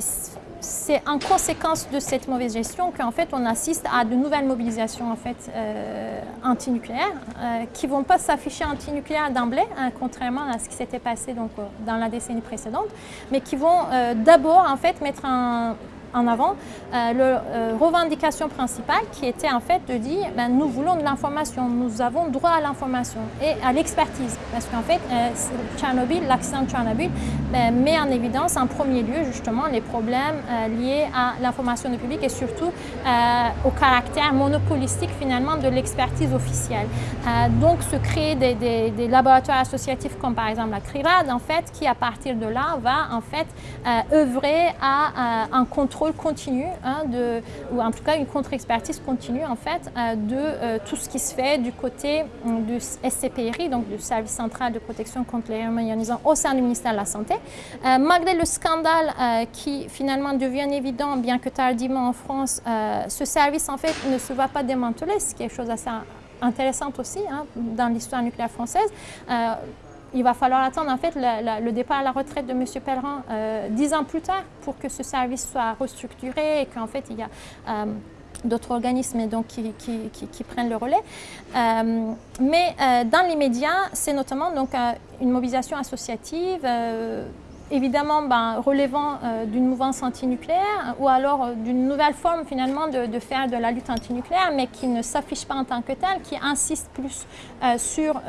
c'est en conséquence de cette mauvaise gestion qu'en fait on assiste à de nouvelles mobilisations en fait euh, antinucléaires euh, qui vont pas s'afficher antinucléaires d'emblée, hein, contrairement à ce qui s'était passé donc dans la décennie précédente, mais qui vont d'abord en fait mettre un en avant la revendication principale qui était en fait de dire ben, nous voulons de l'information, nous avons droit à l'information et à l'expertise. Parce qu'en fait, Tchernobyl, l'accident de Tchernobyl ben, met en évidence en premier lieu justement les problèmes liés à l'information du public et surtout au caractère monopolistique finalement de l'expertise officielle. donc se créer des, des laboratoires associatifs comme par exemple la CRIRAD en fait qui à partir de là va en fait euh, œuvrer à euh, un contrôle continu, hein, de, ou en tout cas une contre-expertise continue en fait euh, de tout ce qui se fait du côté du SCPRI, donc du Service central de protection contre les au sein du ministère de la Santé. malgré le scandale qui finalement devient évident, bien que tardivement en France, ce service en fait ne se va pas démanteler, ce qui est quelque chose assez intéressant aussi hein, dans l'histoire nucléaire française il va falloir attendre en fait le départ à la retraite de M. Pellerin euh, dix ans plus tard pour que ce service soit restructuré et qu'en fait il y a euh, d'autres organismes donc, qui, prennent le relais. Euh, mais dans l'immédiat, c'est notamment donc, une mobilisation associative évidemment ben, relevant d'une mouvance antinucléaire ou alors d'une nouvelle forme finalement de, de, faire de la lutte antinucléaire mais qui ne s'affiche pas en tant que telle, qui insiste plus sur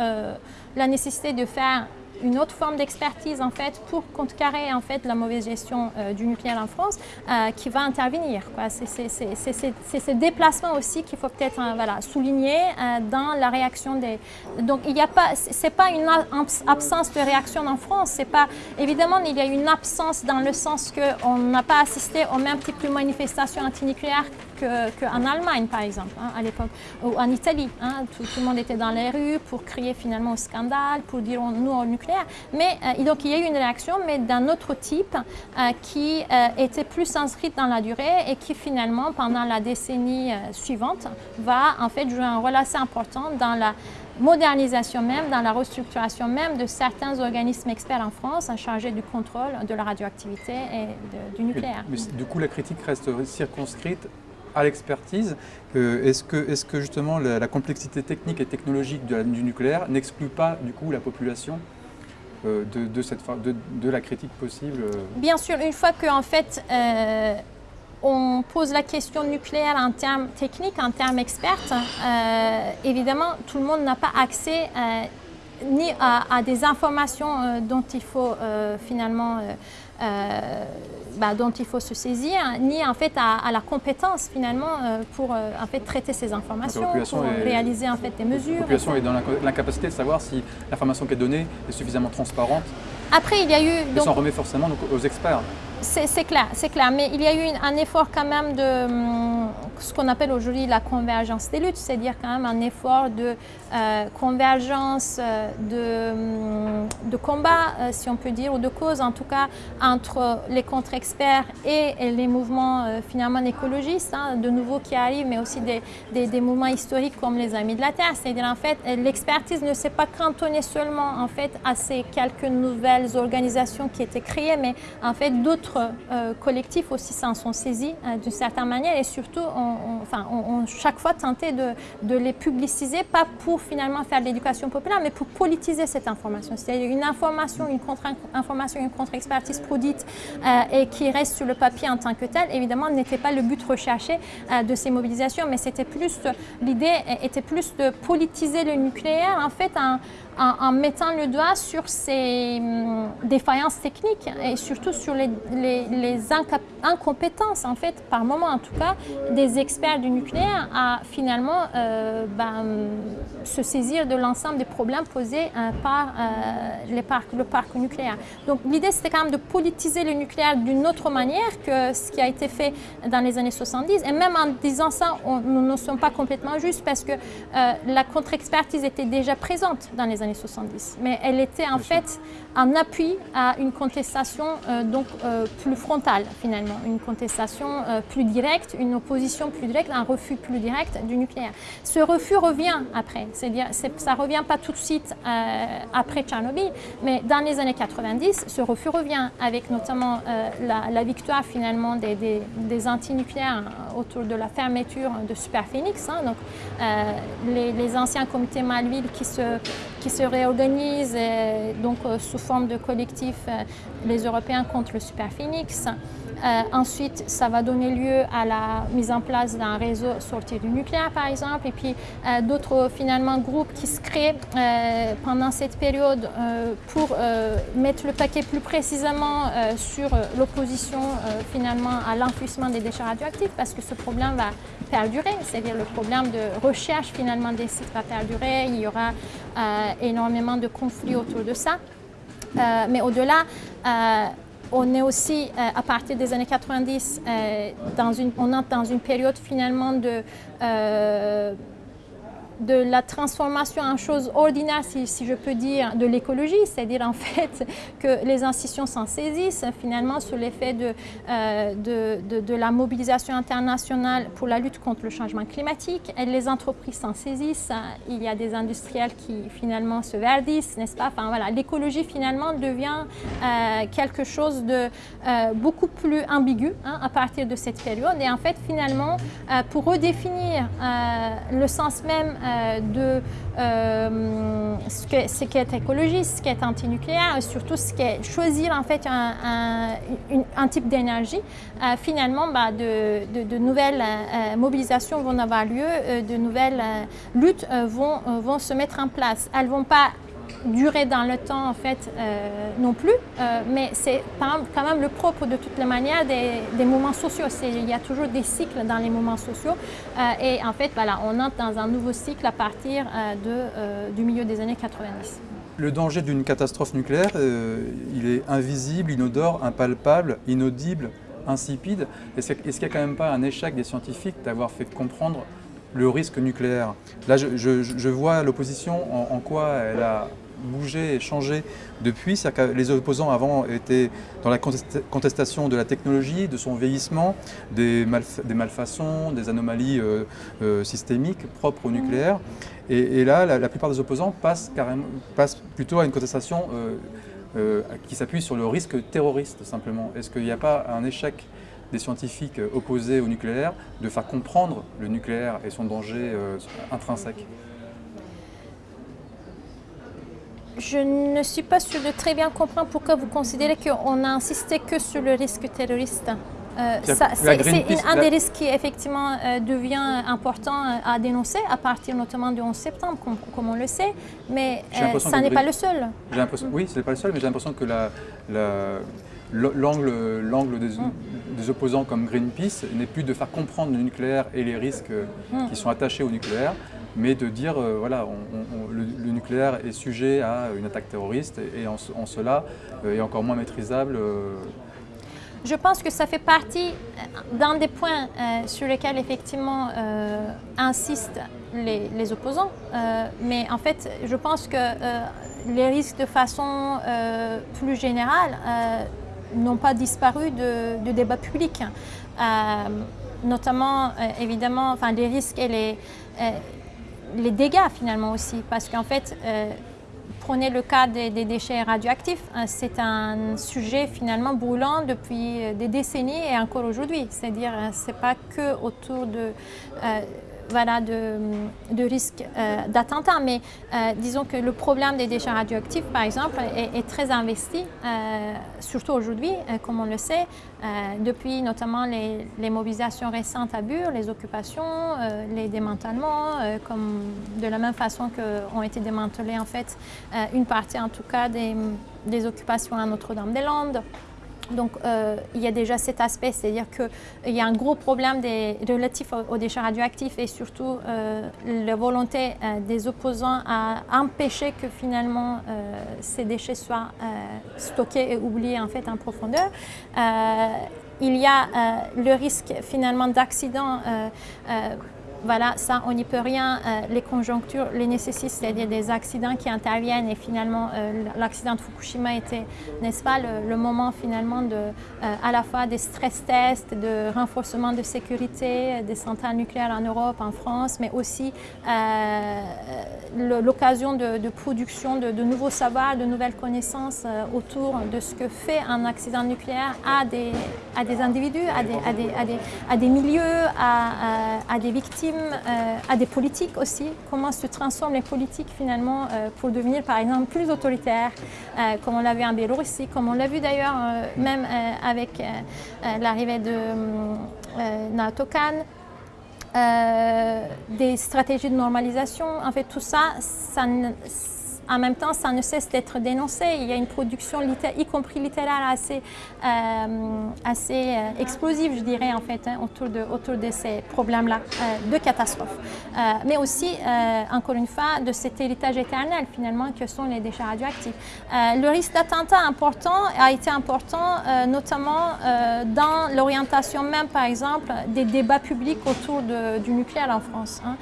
la nécessité de faire une autre forme d'expertise en fait pour contrecarrer en fait la mauvaise gestion euh, du nucléaire en France euh, qui va intervenir. C'est ce déplacement aussi qu'il faut peut-être hein, voilà, souligner euh, dans la réaction des. Donc il n'y a pas, c'est pas une absence de réaction en France. C'est pas évidemment il y a une absence dans le sens qu'on n'a pas assisté aux mêmes types de manifestations antinucléaires qu'en Allemagne, par exemple, hein, à l'époque, ou en Italie. Hein. tout, le monde était dans les rues pour crier finalement au scandale, pour dire nous au nucléaire. Mais euh, donc il y a eu une réaction, mais d'un autre type euh, qui euh, était plus inscrite dans la durée et qui finalement, pendant la décennie suivante, va en fait jouer un rôle assez important dans la modernisation même, dans la restructuration même de certains organismes experts en France chargés du contrôle de la radioactivité et du nucléaire. mais, du coup, la critique reste circonscrite à l'expertise. Est-ce que, justement la, complexité technique et technologique du nucléaire n'exclut pas du coup la population euh, de, cette, de, la critique possible euh? Bien sûr, une fois qu'en fait euh, on pose la question nucléaire en termes techniques, en termes experts, évidemment tout le monde n'a pas accès ni à, des informations dont il faut finalement bah, dont il faut se saisir, ni en fait à, la compétence finalement euh, pour euh, en fait traiter ces informations, pour réaliser en fait des mesures. La population est dans l'incapacité de savoir si l'information qui est donnée est suffisamment transparente. Après, il y a eu... Donc, et s'en remet forcément aux experts. C'est clair, c'est clair. Mais il y a eu un effort quand même de hum, ce qu'on appelle aujourd'hui la convergence des luttes, c'est-à-dire quand même un effort de euh, convergence, euh, de, hum, de combat, euh, si on peut dire, ou de cause en tout cas, entre les contre-experts et, les mouvements finalement écologistes, hein, de nouveaux qui arrivent, mais aussi des, des, mouvements historiques comme les Amis de la Terre. C'est-à-dire en fait, l'expertise ne s'est pas cantonnée seulement en fait à ces quelques nouvelles organisations qui étaient créées, mais en fait d'autres euh, collectifs aussi s'en sont saisis euh, d'une certaine manière et surtout, on, on, chaque fois tenté de, les publiciser, pas pour finalement faire de l'éducation populaire, mais pour politiser cette information. C'est-à-dire une information, une contre-information, une contre-expertise produite euh, et qui reste sur le papier en tant que telle, évidemment, n'était pas le but recherché de ces mobilisations, mais c'était plus, l'idée était plus de politiser le nucléaire, en fait, en, mettant le doigt sur ces hum, défaillances techniques et surtout sur les, incompétences, en fait, par moment en tout cas, des experts du nucléaire à finalement euh, ben, se saisir de l'ensemble des problèmes posés euh, par euh, le parc nucléaire. Donc l'idée c'était quand même de politiser le nucléaire d'une autre manière que ce qui a été fait dans les années 70 et même en disant ça, nous ne sommes pas complètement justes parce que la contre-expertise était déjà présente dans les années 70. Mais elle était en fait en appui à une contestation euh, donc, euh, plus frontale finalement, une contestation euh, plus directe, une opposition plus directe, un refus plus direct du nucléaire. Ce refus revient après, c'est-à-dire ça ne revient pas tout de suite après Tchernobyl, mais dans les années 90, ce refus revient avec notamment la, victoire finalement des, des, des antinucléaires autour de la fermeture de Superphénix, hein, donc les, les, anciens comités Malville qui se, qui se réorganisent donc, sous forme de collectif euh, les Européens contre le Super Phoenix. ensuite, ça va donner lieu à la mise en place d'un réseau sorti du nucléaire, par exemple, et puis d'autres finalement groupes qui se créent pendant cette période pour mettre le paquet plus précisément sur l'opposition finalement à l'enfouissement des déchets radioactifs, parce que ce problème va perdurer, c'est-à-dire le problème de recherche finalement des sites va perdurer, il y aura euh, énormément de conflits autour de ça. Euh, mais au-delà, euh, on est aussi, à partir des années 90, dans une, on entre dans une période finalement de de la transformation en chose ordinaire, si, je peux dire, de l'écologie, c'est-à-dire en fait que les institutions s'en saisissent finalement sur l'effet euh, de, de, la mobilisation internationale pour la lutte contre le changement climatique. Et les entreprises s'en saisissent, il y a des industriels qui finalement se verdissent, n'est-ce pas? Enfin voilà, l'écologie finalement devient euh, quelque chose de euh, beaucoup plus ambigu hein, à partir de cette période. Et en fait finalement, pour redéfinir le sens même de euh, ce qu'est ce qu est écologiste, ce qui est antinucléaire, et surtout ce qu'est choisir en fait un, type d'énergie. Euh, finalement, bah, de, de, nouvelles mobilisations vont avoir lieu, de nouvelles luttes vont, vont se mettre en place. Elles ne vont pas durer dans le temps en fait euh, non plus, euh, mais c'est quand même le propre de toutes les manières des, mouvements sociaux. Il y a toujours des cycles dans les mouvements sociaux euh, et en fait voilà, on entre dans un nouveau cycle à partir de, du milieu des années 90. Le danger d'une catastrophe nucléaire, il est invisible, inodore, impalpable, inaudible, insipide. Est-ce qu'il n'y a quand même pas un échec des scientifiques d'avoir fait comprendre le risque nucléaire? Là, je, vois l'opposition en quoi elle a bougé et changé depuis. Que les opposants avant étaient dans la contestation de la technologie, de son vieillissement, des, des malfaçons, des anomalies euh, euh, systémiques propres au nucléaire. Et, là, la, plupart des opposants passent, carrément, passent plutôt à une contestation euh, qui s'appuie sur le risque terroriste simplement. Est-ce qu'il n'y a pas un échec des scientifiques opposés au nucléaire de faire comprendre le nucléaire et son danger intrinsèque? Je ne suis pas sûre de très bien comprendre pourquoi vous considérez qu'on a insisté que sur le risque terroriste. Euh, c'est un des risques qui effectivement euh, devient important euh, à dénoncer à partir notamment du 11 septembre, comme, on le sait, mais ça n'est pas le seul. Oui, ce n'est pas le seul, mais j'ai l'impression que l'angle des, mm. des, opposants comme Greenpeace n'est plus de faire comprendre le nucléaire et les risques mm. qui sont attachés au nucléaire, mais de dire, euh, voilà, le, nucléaire est sujet à une attaque terroriste et, en, cela euh, est encore moins maîtrisable. Euh. Je pense que ça fait partie d'un des points sur lesquels effectivement insistent les, opposants, mais en fait, je pense que les risques de façon plus générale n'ont pas disparu du débat public. notamment, évidemment, enfin, les risques et les, les dégâts finalement aussi, parce qu'en fait, euh, prenez le cas des, déchets radioactifs, hein, c'est un sujet finalement brûlant depuis euh, des décennies et encore aujourd'hui. C'est-à-dire, euh, c'est pas que autour de voilà, de, de risques euh, d'attentat. Mais euh, disons que le problème des déchets radioactifs, par exemple, est, très investi, euh, surtout aujourd'hui, comme on le sait, depuis notamment les, mobilisations récentes à Bure, les occupations, les démantèlements, comme de la même façon qu'ont été démantelés en fait une partie en tout cas des, des occupations à Notre-Dame-des-Landes. Donc, euh, il y a déjà cet aspect, c'est-à-dire qu'il y a un gros problème relatif aux, déchets radioactifs et surtout euh, la volonté euh, des opposants à empêcher que finalement ces déchets soient stockés et oubliés en fait en profondeur. il y a le risque finalement d'accident voilà, ça, on n'y peut rien. Euh, les conjonctures les nécessitent, c'est-à-dire des accidents qui interviennent. Et finalement, euh, l'accident de Fukushima était, n'est-ce pas, le, moment finalement de, euh, à la fois des stress tests, de renforcement de sécurité des centrales nucléaires en Europe, en France, mais aussi l'occasion de, production de, nouveaux savoirs, de nouvelles connaissances autour de ce que fait un accident nucléaire à des, individus, à des, milieux, à, des victimes, euh, à des politiques aussi. Comment se transforment les politiques finalement pour devenir par exemple plus autoritaires, comme on l'a vu en Biélorussie, comme on l'a vu d'ailleurs même avec l'arrivée de Naoto euh, des stratégies de normalisation. En fait, tout ça, ça en même temps, ça ne cesse d'être dénoncé. Il y a une production, y compris littéraire, assez, euh, assez euh, explosive, je dirais, en fait, hein, autour, de, autour de ces problèmes-là euh, de catastrophe. mais aussi, encore une fois, de cet héritage éternel, finalement, que sont les déchets radioactifs. le risque d'attentat important a été important, notamment dans l'orientation même, par exemple, des débats publics autour du nucléaire en France. Hein.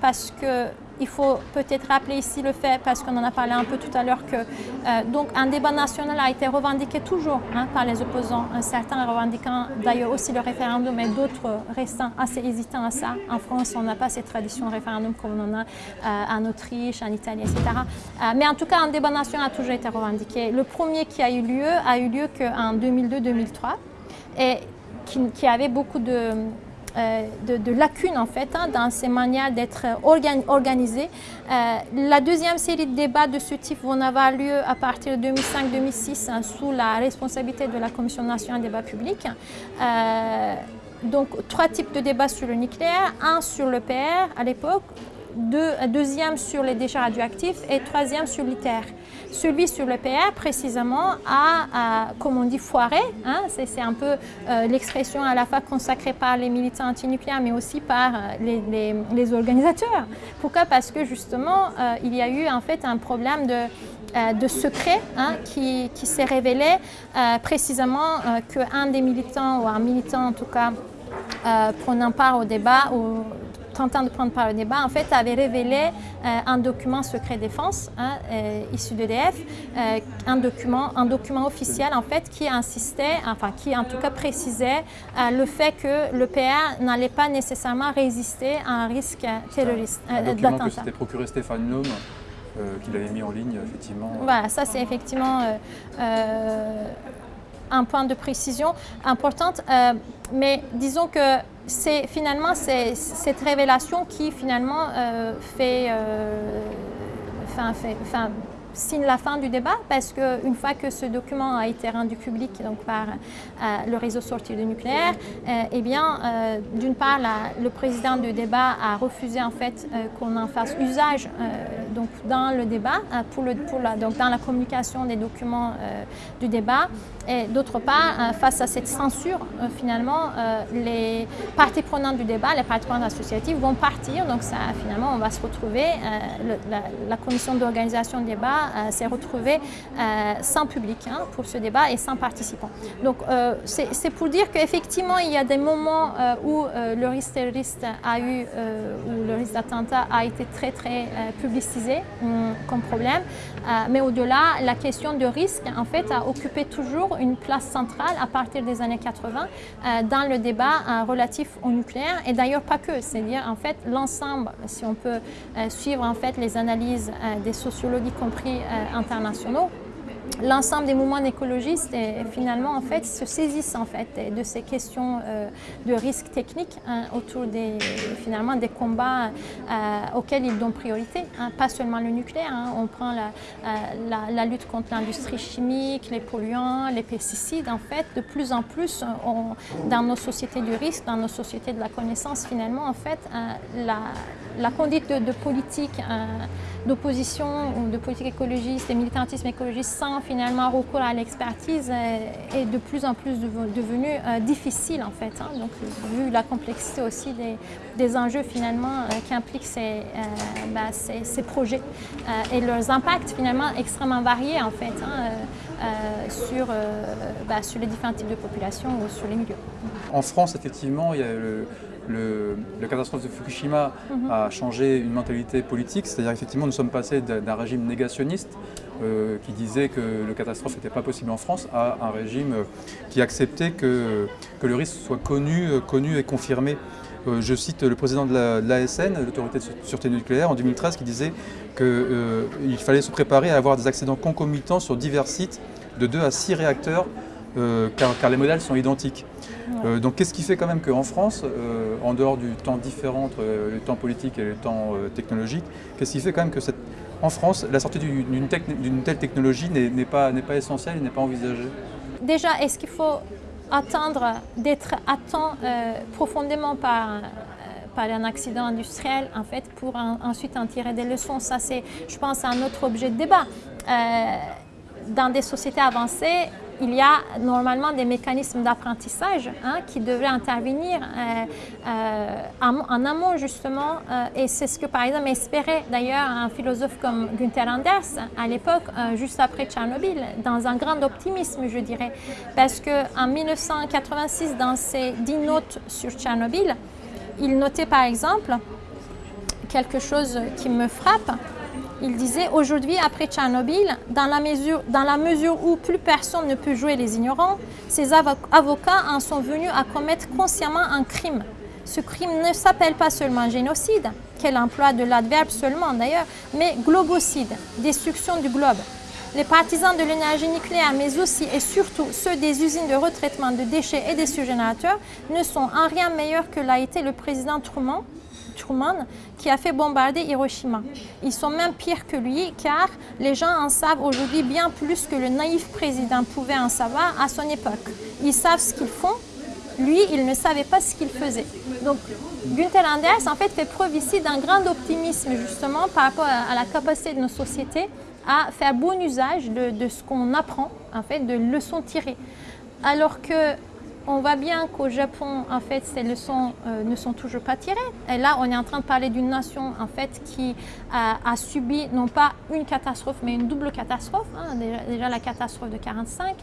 parce que il faut peut-être rappeler ici le fait, parce qu'on en a parlé un peu tout à l'heure, que euh, donc un débat national a été revendiqué toujours hein, par les opposants, certains revendiquant d'ailleurs aussi le référendum et d'autres restant assez hésitants à ça. En France, on n'a pas cette tradition de référendum comme on en a euh, en Autriche, en Italie, etc. Euh, mais en tout cas, un débat national a toujours été revendiqué. Le premier qui a eu lieu a eu lieu qu'en 2002-2003 et qui avait beaucoup de euh, de, lacunes en fait hein, dans ces manières d'être organisées. Euh, la deuxième série de débats de ce type vont avoir lieu à partir de 2005-2006 hein, sous la responsabilité de la Commission nationale des débats publics. Euh, donc trois types de débats sur le nucléaire, un sur le PR à l'époque, deux, deuxième sur les déchets radioactifs et troisième sur l'ITER. Celui sur le PR, précisément, a, comme on dit, foiré. Hein, C'est un peu euh, l'expression à la fois consacrée par les militants antinucléaires, mais aussi par euh, les, organisateurs. Pourquoi? Parce que justement, euh, il y a eu en fait un problème de, secret hein, qui, s'est révélé précisément qu'un des militants, ou un militant en tout cas, prenant part au débat, tentant de prendre part au débat, en fait, avait révélé euh, un document secret défense hein, euh, issu d'EDF, euh, un, document, un document officiel, en fait, qui insistait, enfin, qui en tout cas précisait le fait que le PR n'allait pas nécessairement résister à un risque terroriste Un document que s'était procuré Stéphane Lhomme qu'il avait mis en ligne, effectivement. Voilà, ça c'est effectivement un point de précision importante, mais disons que c'est finalement cette révélation qui finalement euh, fait, euh, signe la fin du débat parce qu'une fois que ce document a été rendu public donc par euh, le réseau sorti du nucléaire, eh bien, d'une part, le président du débat a refusé en fait qu'on en fasse usage donc dans le débat, pour le, pour la, donc dans la communication des documents du débat. Et d'autre part, euh, face à cette censure, euh, finalement, euh, les parties prenantes du débat, les parties prenantes associatives vont partir. Donc finalement, on va se retrouver, la, commission d'organisation du débat s'est retrouvée sans public hein, pour ce débat et sans participants. Donc c'est pour dire qu'effectivement, il y a des moments où le risque terroriste a eu, où le risque d'attentat a été très très publicisé hum, comme problème. Mais au-delà, la question de risque, en fait, a occupé toujours une place centrale à partir des années 80 euh, dans le débat euh, relatif au nucléaire. Et d'ailleurs pas que, c'est-à-dire en fait l'ensemble, si on peut euh, suivre en fait les analyses des sociologues y compris internationaux, l'ensemble des mouvements écologistes finalement en fait se saisissent en fait de ces questions euh, de risques techniques hein, autour des finalement des combats euh, auxquels ils donnent priorité, hein, pas seulement le nucléaire. Hein. on prend euh, la, lutte contre l'industrie chimique, les polluants, les pesticides. En fait, de plus en plus, dans nos sociétés du risque, dans nos sociétés de la connaissance, finalement, en fait, la, conduite de, de politique d'opposition ou de politique écologiste et militantisme écologiste finalement recours à l'expertise est de plus en plus devenu euh, difficile en fait. Hein. Donc vu la complexité aussi des, enjeux finalement euh, qui impliquent ces, euh, bah, ces, projets et leurs impacts finalement extrêmement variés en fait hein, sur, bah, sur les différents types de populations ou sur les milieux. En France effectivement il y a le le, la catastrophe de Fukushima mhm. a changé une mentalité politique, c'est-à-dire effectivement nous sommes passés d'un régime négationniste euh, qui disait que le catastrophe n'était pas possible en France à un régime qui acceptait que, que le risque soit connu, connu et confirmé je cite le président de l'ASN, l'autorité de sûreté nucléaire, en 2013, qui disait qu'il fallait se préparer à avoir des accidents concomitants sur divers sites de 2 à 6 réacteurs, car, les modèles sont identiques. donc qu'est-ce qui fait quand même qu'en France, en dehors du temps différent entre le temps politique et le temps technologique, qu'est-ce qui fait quand même que cette, en France, la sortie d'une telle technologie n'est pas, pas essentielle, n'est pas envisagée? Déjà, est-ce qu'il faut attendre d'être atteint euh, profondément par, euh, par un accident industriel en fait, pour ensuite en tirer des leçons? Ça, c'est, je pense, un autre objet de débat. Euh, dans des sociétés avancées, il y a normalement des mécanismes d'apprentissage hein, qui devraient intervenir euh, euh, en, amont justement euh, et c'est ce que par exemple espérait d'ailleurs un philosophe comme Günther Anders à l'époque, juste après Tchernobyl, dans un grand optimisme je dirais, parce qu'en 1986 dans ses dix notes sur Tchernobyl, il notait par exemple quelque chose qui me frappe, il disait aujourd'hui, après Tchernobyl, dans la, mesure, dans la mesure où plus personne ne peut jouer les ignorants, ces avocats en sont venus à commettre consciemment un crime. Ce crime ne s'appelle pas seulement génocide, quel emploi de l'adverbe seulement d'ailleurs, mais globocide, destruction du globe. Les partisans de l'énergie nucléaire, mais aussi et surtout ceux des usines de retraitement de déchets et des surgénérateurs, ne sont en rien meilleurs que l'a été le président Truman, Truman qui a fait bombarder Hiroshima. Ils sont même pires que lui car les gens en savent aujourd'hui bien plus que le naïf président pouvait en savoir à son époque. Ils savent ce qu'ils font, lui, il ne savait pas ce qu'il faisait. Donc, Günther Anders, en fait, fait preuve ici d'un grand optimisme, justement, par rapport à la capacité de nos sociétés à faire bon usage de, de ce qu'on apprend, en fait, de leçons tirées. Alors que on voit bien qu'au Japon, en fait, ces leçons euh, ne sont toujours pas tirées. Et là, on est en train de parler d'une nation, en fait, qui a, subi non pas une catastrophe, mais une double catastrophe. Hein. Déjà, la catastrophe de 45,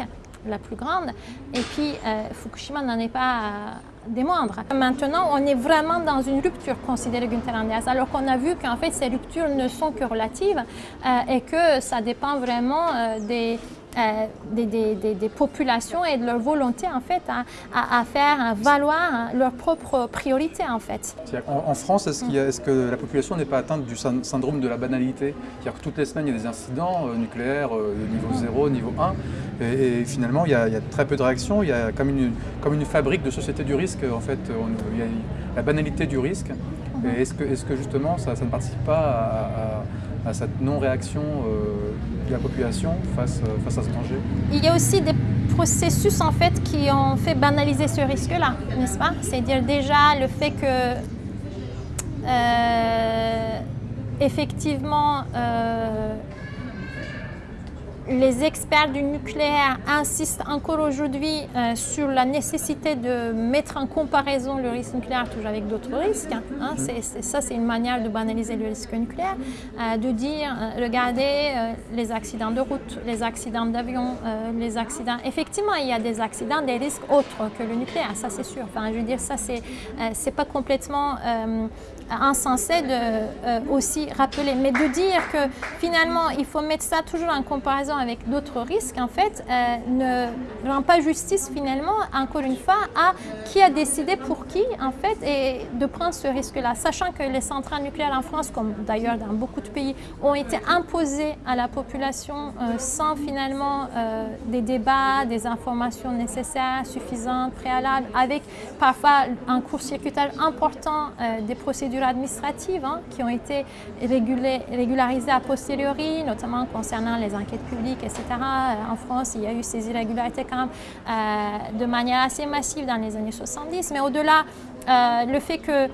la plus grande, et puis euh, Fukushima n'en est pas euh, des moindres. Maintenant, on est vraiment dans une rupture considérée Günther Anders, alors qu'on a vu qu'en fait, ces ruptures ne sont que relatives et que ça dépend vraiment des euh, des, populations et de leur volonté en fait à, faire valoir leurs propres priorités en fait. En, France, est-ce que la population n'est pas atteinte du syndrome de la banalité? C'est-à-dire que toutes les semaines il y a des incidents euh, nucléaires euh, de niveau 0, niveau 1 et, finalement il y, a, très peu de réactions, il y a comme une, comme une fabrique de société du risque en fait, la banalité du risque. Est-ce que, est que, justement ça, ne participe pas à, cette non-réaction de la population face, euh, face à ce danger. Il y a aussi des processus en fait qui ont fait banaliser ce risque-là, n'est-ce pas? C'est-à-dire déjà le fait que euh, effectivement euh, les experts du nucléaire insistent encore aujourd'hui euh, sur la nécessité de mettre en comparaison le risque nucléaire toujours avec d'autres risques. Hein. Mhm. ça, c'est une manière de banaliser le risque nucléaire, euh, de dire, euh, regardez les accidents de route, les accidents d'avion, les accidents... Effectivement, il y a des accidents, des risques autres que le nucléaire, ça c'est sûr. Enfin, je veux dire, ça c'est pas complètement insensé de aussi rappeler, mais de dire que finalement, il faut mettre ça toujours en comparaison avec d'autres risques, en fait, euh, ne rend pas justice finalement, encore une fois, à qui a décidé pour qui, en fait, et de prendre ce risque-là. Sachant que les centrales nucléaires en France, comme d'ailleurs dans beaucoup de pays, ont été imposées à la population euh, sans finalement euh, des débats, des informations nécessaires, suffisantes, préalables, avec parfois un court-circuitage important des procédures administratives hein, qui ont été régularisées a posteriori, notamment concernant les enquêtes publiques etc. Euh, en France, il y a eu ces irrégularités quand même euh, de manière assez massive dans les années 70. Mais au-delà, euh, le fait que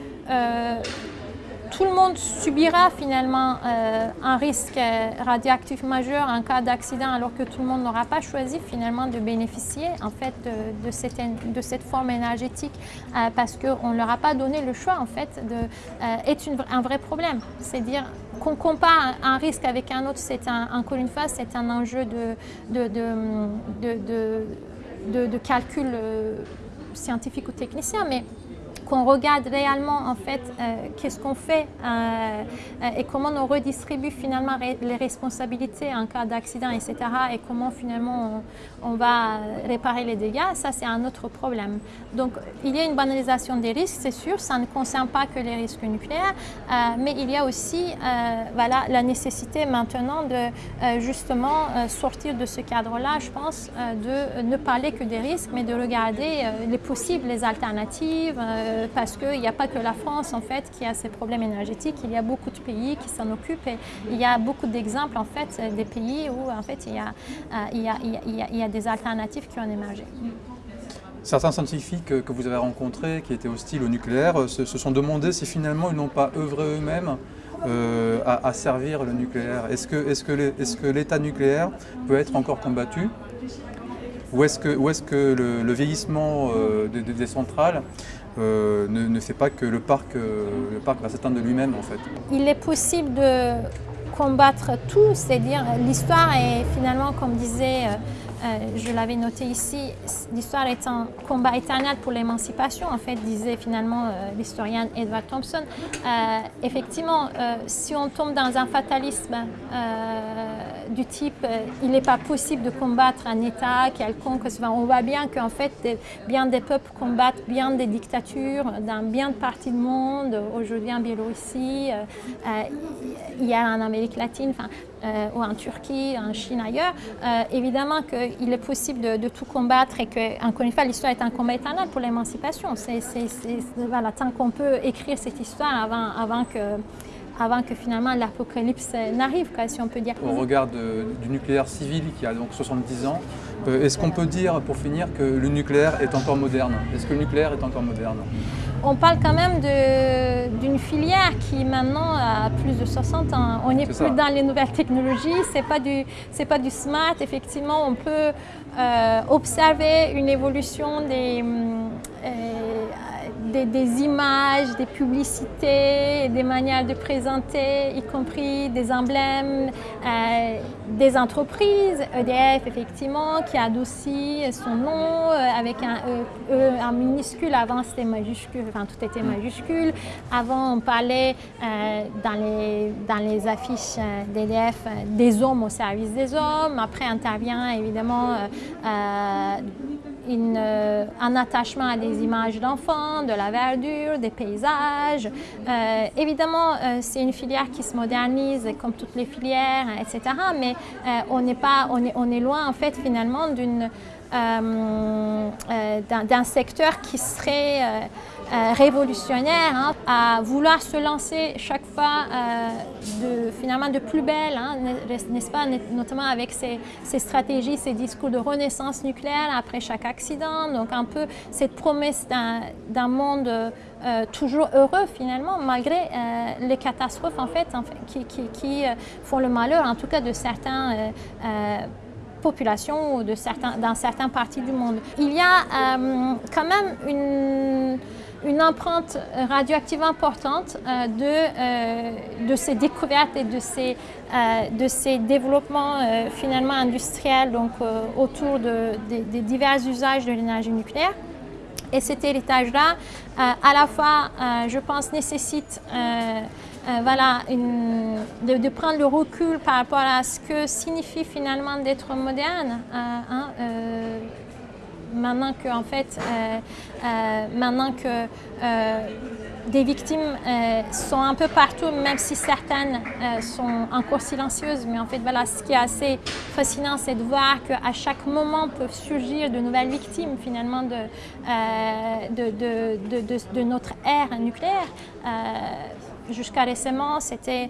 tout le monde subira finalement un risque radioactif majeur en cas d'accident alors que tout le monde n'aura pas choisi finalement de bénéficier en fait de, cette, forme énergétique parce qu'on ne leur a pas donné le choix en fait de, est un vrai problème. C'est dire qu'on compare un risque avec un autre, c'est encore une fois, c'est un enjeu de, calcul euh, scientifique ou technicien, qu'on regarde réellement en fait qu'est-ce qu'on fait et comment on redistribue finalement les responsabilités en cas d'accident, etc. et comment finalement on, va réparer les dégâts, ça c'est un autre problème. Donc il y a une banalisation des risques, c'est sûr, ça ne concerne pas que les risques nucléaires, mais il y a aussi voilà, la nécessité maintenant de justement sortir de ce cadre-là, je pense, de ne parler que des risques, mais de regarder les possibles, les alternatives, parce qu'il n'y a pas que la France en fait qui a ces problèmes énergétiques, il y a beaucoup de pays qui s'en occupent et il y a beaucoup d'exemples en fait des pays où en fait il y a, il y a, il y a, il y a des alternatives qui ont émergé. Certains scientifiques que vous avez rencontrés qui étaient hostiles au nucléaire se, se sont demandé si finalement ils n'ont pas œuvré eux-mêmes euh, à, servir le nucléaire. Est-ce que, est -ce que l'État nucléaire peut être encore combattu? Ou est-ce que, est que le, vieillissement euh, des, centrales euh, ne, fait pas que le parc, le parc va s'éteindre de lui-même en fait? Il est possible de combattre tout, c'est-à-dire l'histoire est finalement, comme disait euh, je l'avais noté ici, l'histoire est un combat éternel pour l'émancipation, en fait, disait finalement euh, l'historien Edward Thompson. Euh, effectivement, si on tombe dans un fatalisme du type il n'est pas possible de combattre un État quelconque, on voit bien qu'en fait, bien des peuples combattent bien des dictatures dans bien de parties du monde, aujourd'hui en Biélorussie, a en Amérique latine, euh, ou en Turquie, en Chine, ailleurs, euh, évidemment qu'il est possible de, tout combattre et que, encore une fois, l'histoire est un combat éternel pour l'émancipation. C'est voilà, tant qu'on peut écrire cette histoire avant, avant que avant que finalement l'apocalypse n'arrive, si on peut dire. Au regard du nucléaire civil qui a donc 70 ans, euh, est-ce qu'on peut dire, pour finir, que le nucléaire est encore moderne? Est-ce que le nucléaire est encore moderne? On parle quand même d'une filière qui maintenant a plus de 60 ans. On n'est plus dans les nouvelles technologies, ce n'est pas, du, pas du smart. Effectivement, on peut euh, observer une évolution des, euh, des, images, des publicités, des manières de présenter, y compris des emblèmes, euh, des entreprises, EDF effectivement, qui adoucit son nom euh, avec un E, en minuscule, avant c'était majuscule, enfin tout était majuscule. Avant on parlait euh, dans, les, dans les affiches d'EDF des hommes au service des hommes, après intervient évidemment euh, un attachement à des images d'enfants, de la verdure, des paysages. Euh, évidemment, euh, c'est une filière qui se modernise comme toutes les filières, etc. Mais on, est pas, on, est, on est loin en fait finalement d'une d'un secteur qui serait euh, révolutionnaire hein, à vouloir se lancer chaque fois euh, de, finalement de plus belle, hein, n'est-ce pas, notamment avec ces, stratégies, ces discours de renaissance nucléaire après chaque accident, donc un peu cette promesse d'un monde euh, toujours heureux finalement, malgré les catastrophes en fait, qui, qui, font le malheur, en tout cas de certaines populations ou certains, dans certaines parties du monde. Il y a quand même une une empreinte radioactive importante euh, de, euh, de ces découvertes et de ces, euh, de ces développements finalement industriels donc, autour de, des divers usages de l'énergie nucléaire. Et cet héritage-là, à la fois, je pense, nécessite voilà, de, prendre le recul par rapport à ce que signifie finalement d'être moderne. Hein, maintenant que, en fait, euh, euh, maintenant que euh, des victimes sont un peu partout, même si certaines sont encore silencieuses. Mais en fait, voilà, ce qui est assez fascinant, c'est de voir qu'à chaque moment peuvent surgir de nouvelles victimes finalement de, de, de, notre ère nucléaire. Jusqu'à récemment, c'était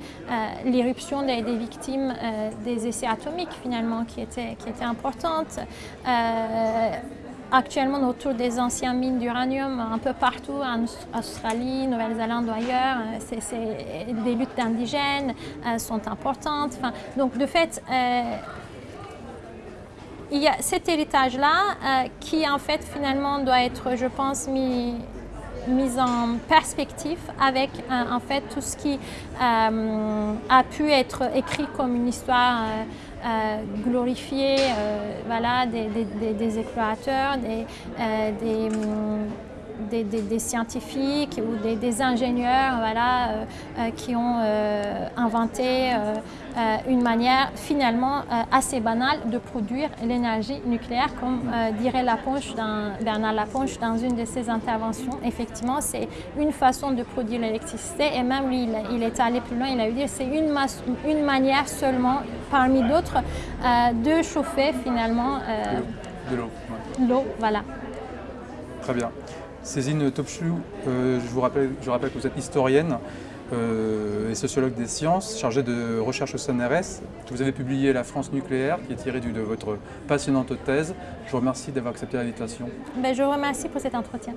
l'éruption des, victimes des essais atomiques finalement qui était, qui était importante actuellement autour des anciennes mines d'uranium un peu partout, en Australie, Nouvelle-Zélande ou ailleurs. Euh, des luttes indigènes euh, sont importantes. donc de fait, euh, il y a cet héritage-là qui en fait finalement doit être, je pense, mis, mis en perspective avec en fait tout ce qui a pu être écrit comme une histoire glorifier euh, voilà, des, explorateurs, des, euh, des, scientifiques ou des, ingénieurs voilà, qui ont inventé une manière finalement assez banale de produire l'énergie nucléaire, comme dirait Laponche Bernard Laponche dans une de ses interventions. Effectivement, c'est une façon de produire l'électricité et même lui, il, est allé plus loin, il a eu dire c'est une, une manière seulement parmi d'autres de chauffer finalement de l'eau. L'eau, voilà. Très bien. Cézine Topchou, euh, je, vous rappelle, que vous êtes historienne euh, et sociologue des sciences, chargée de recherche au CNRS. Vous avez publié La France nucléaire, qui est tirée de votre passionnante thèse. Je vous remercie d'avoir accepté l'invitation. Ben, je vous remercie pour cet entretien.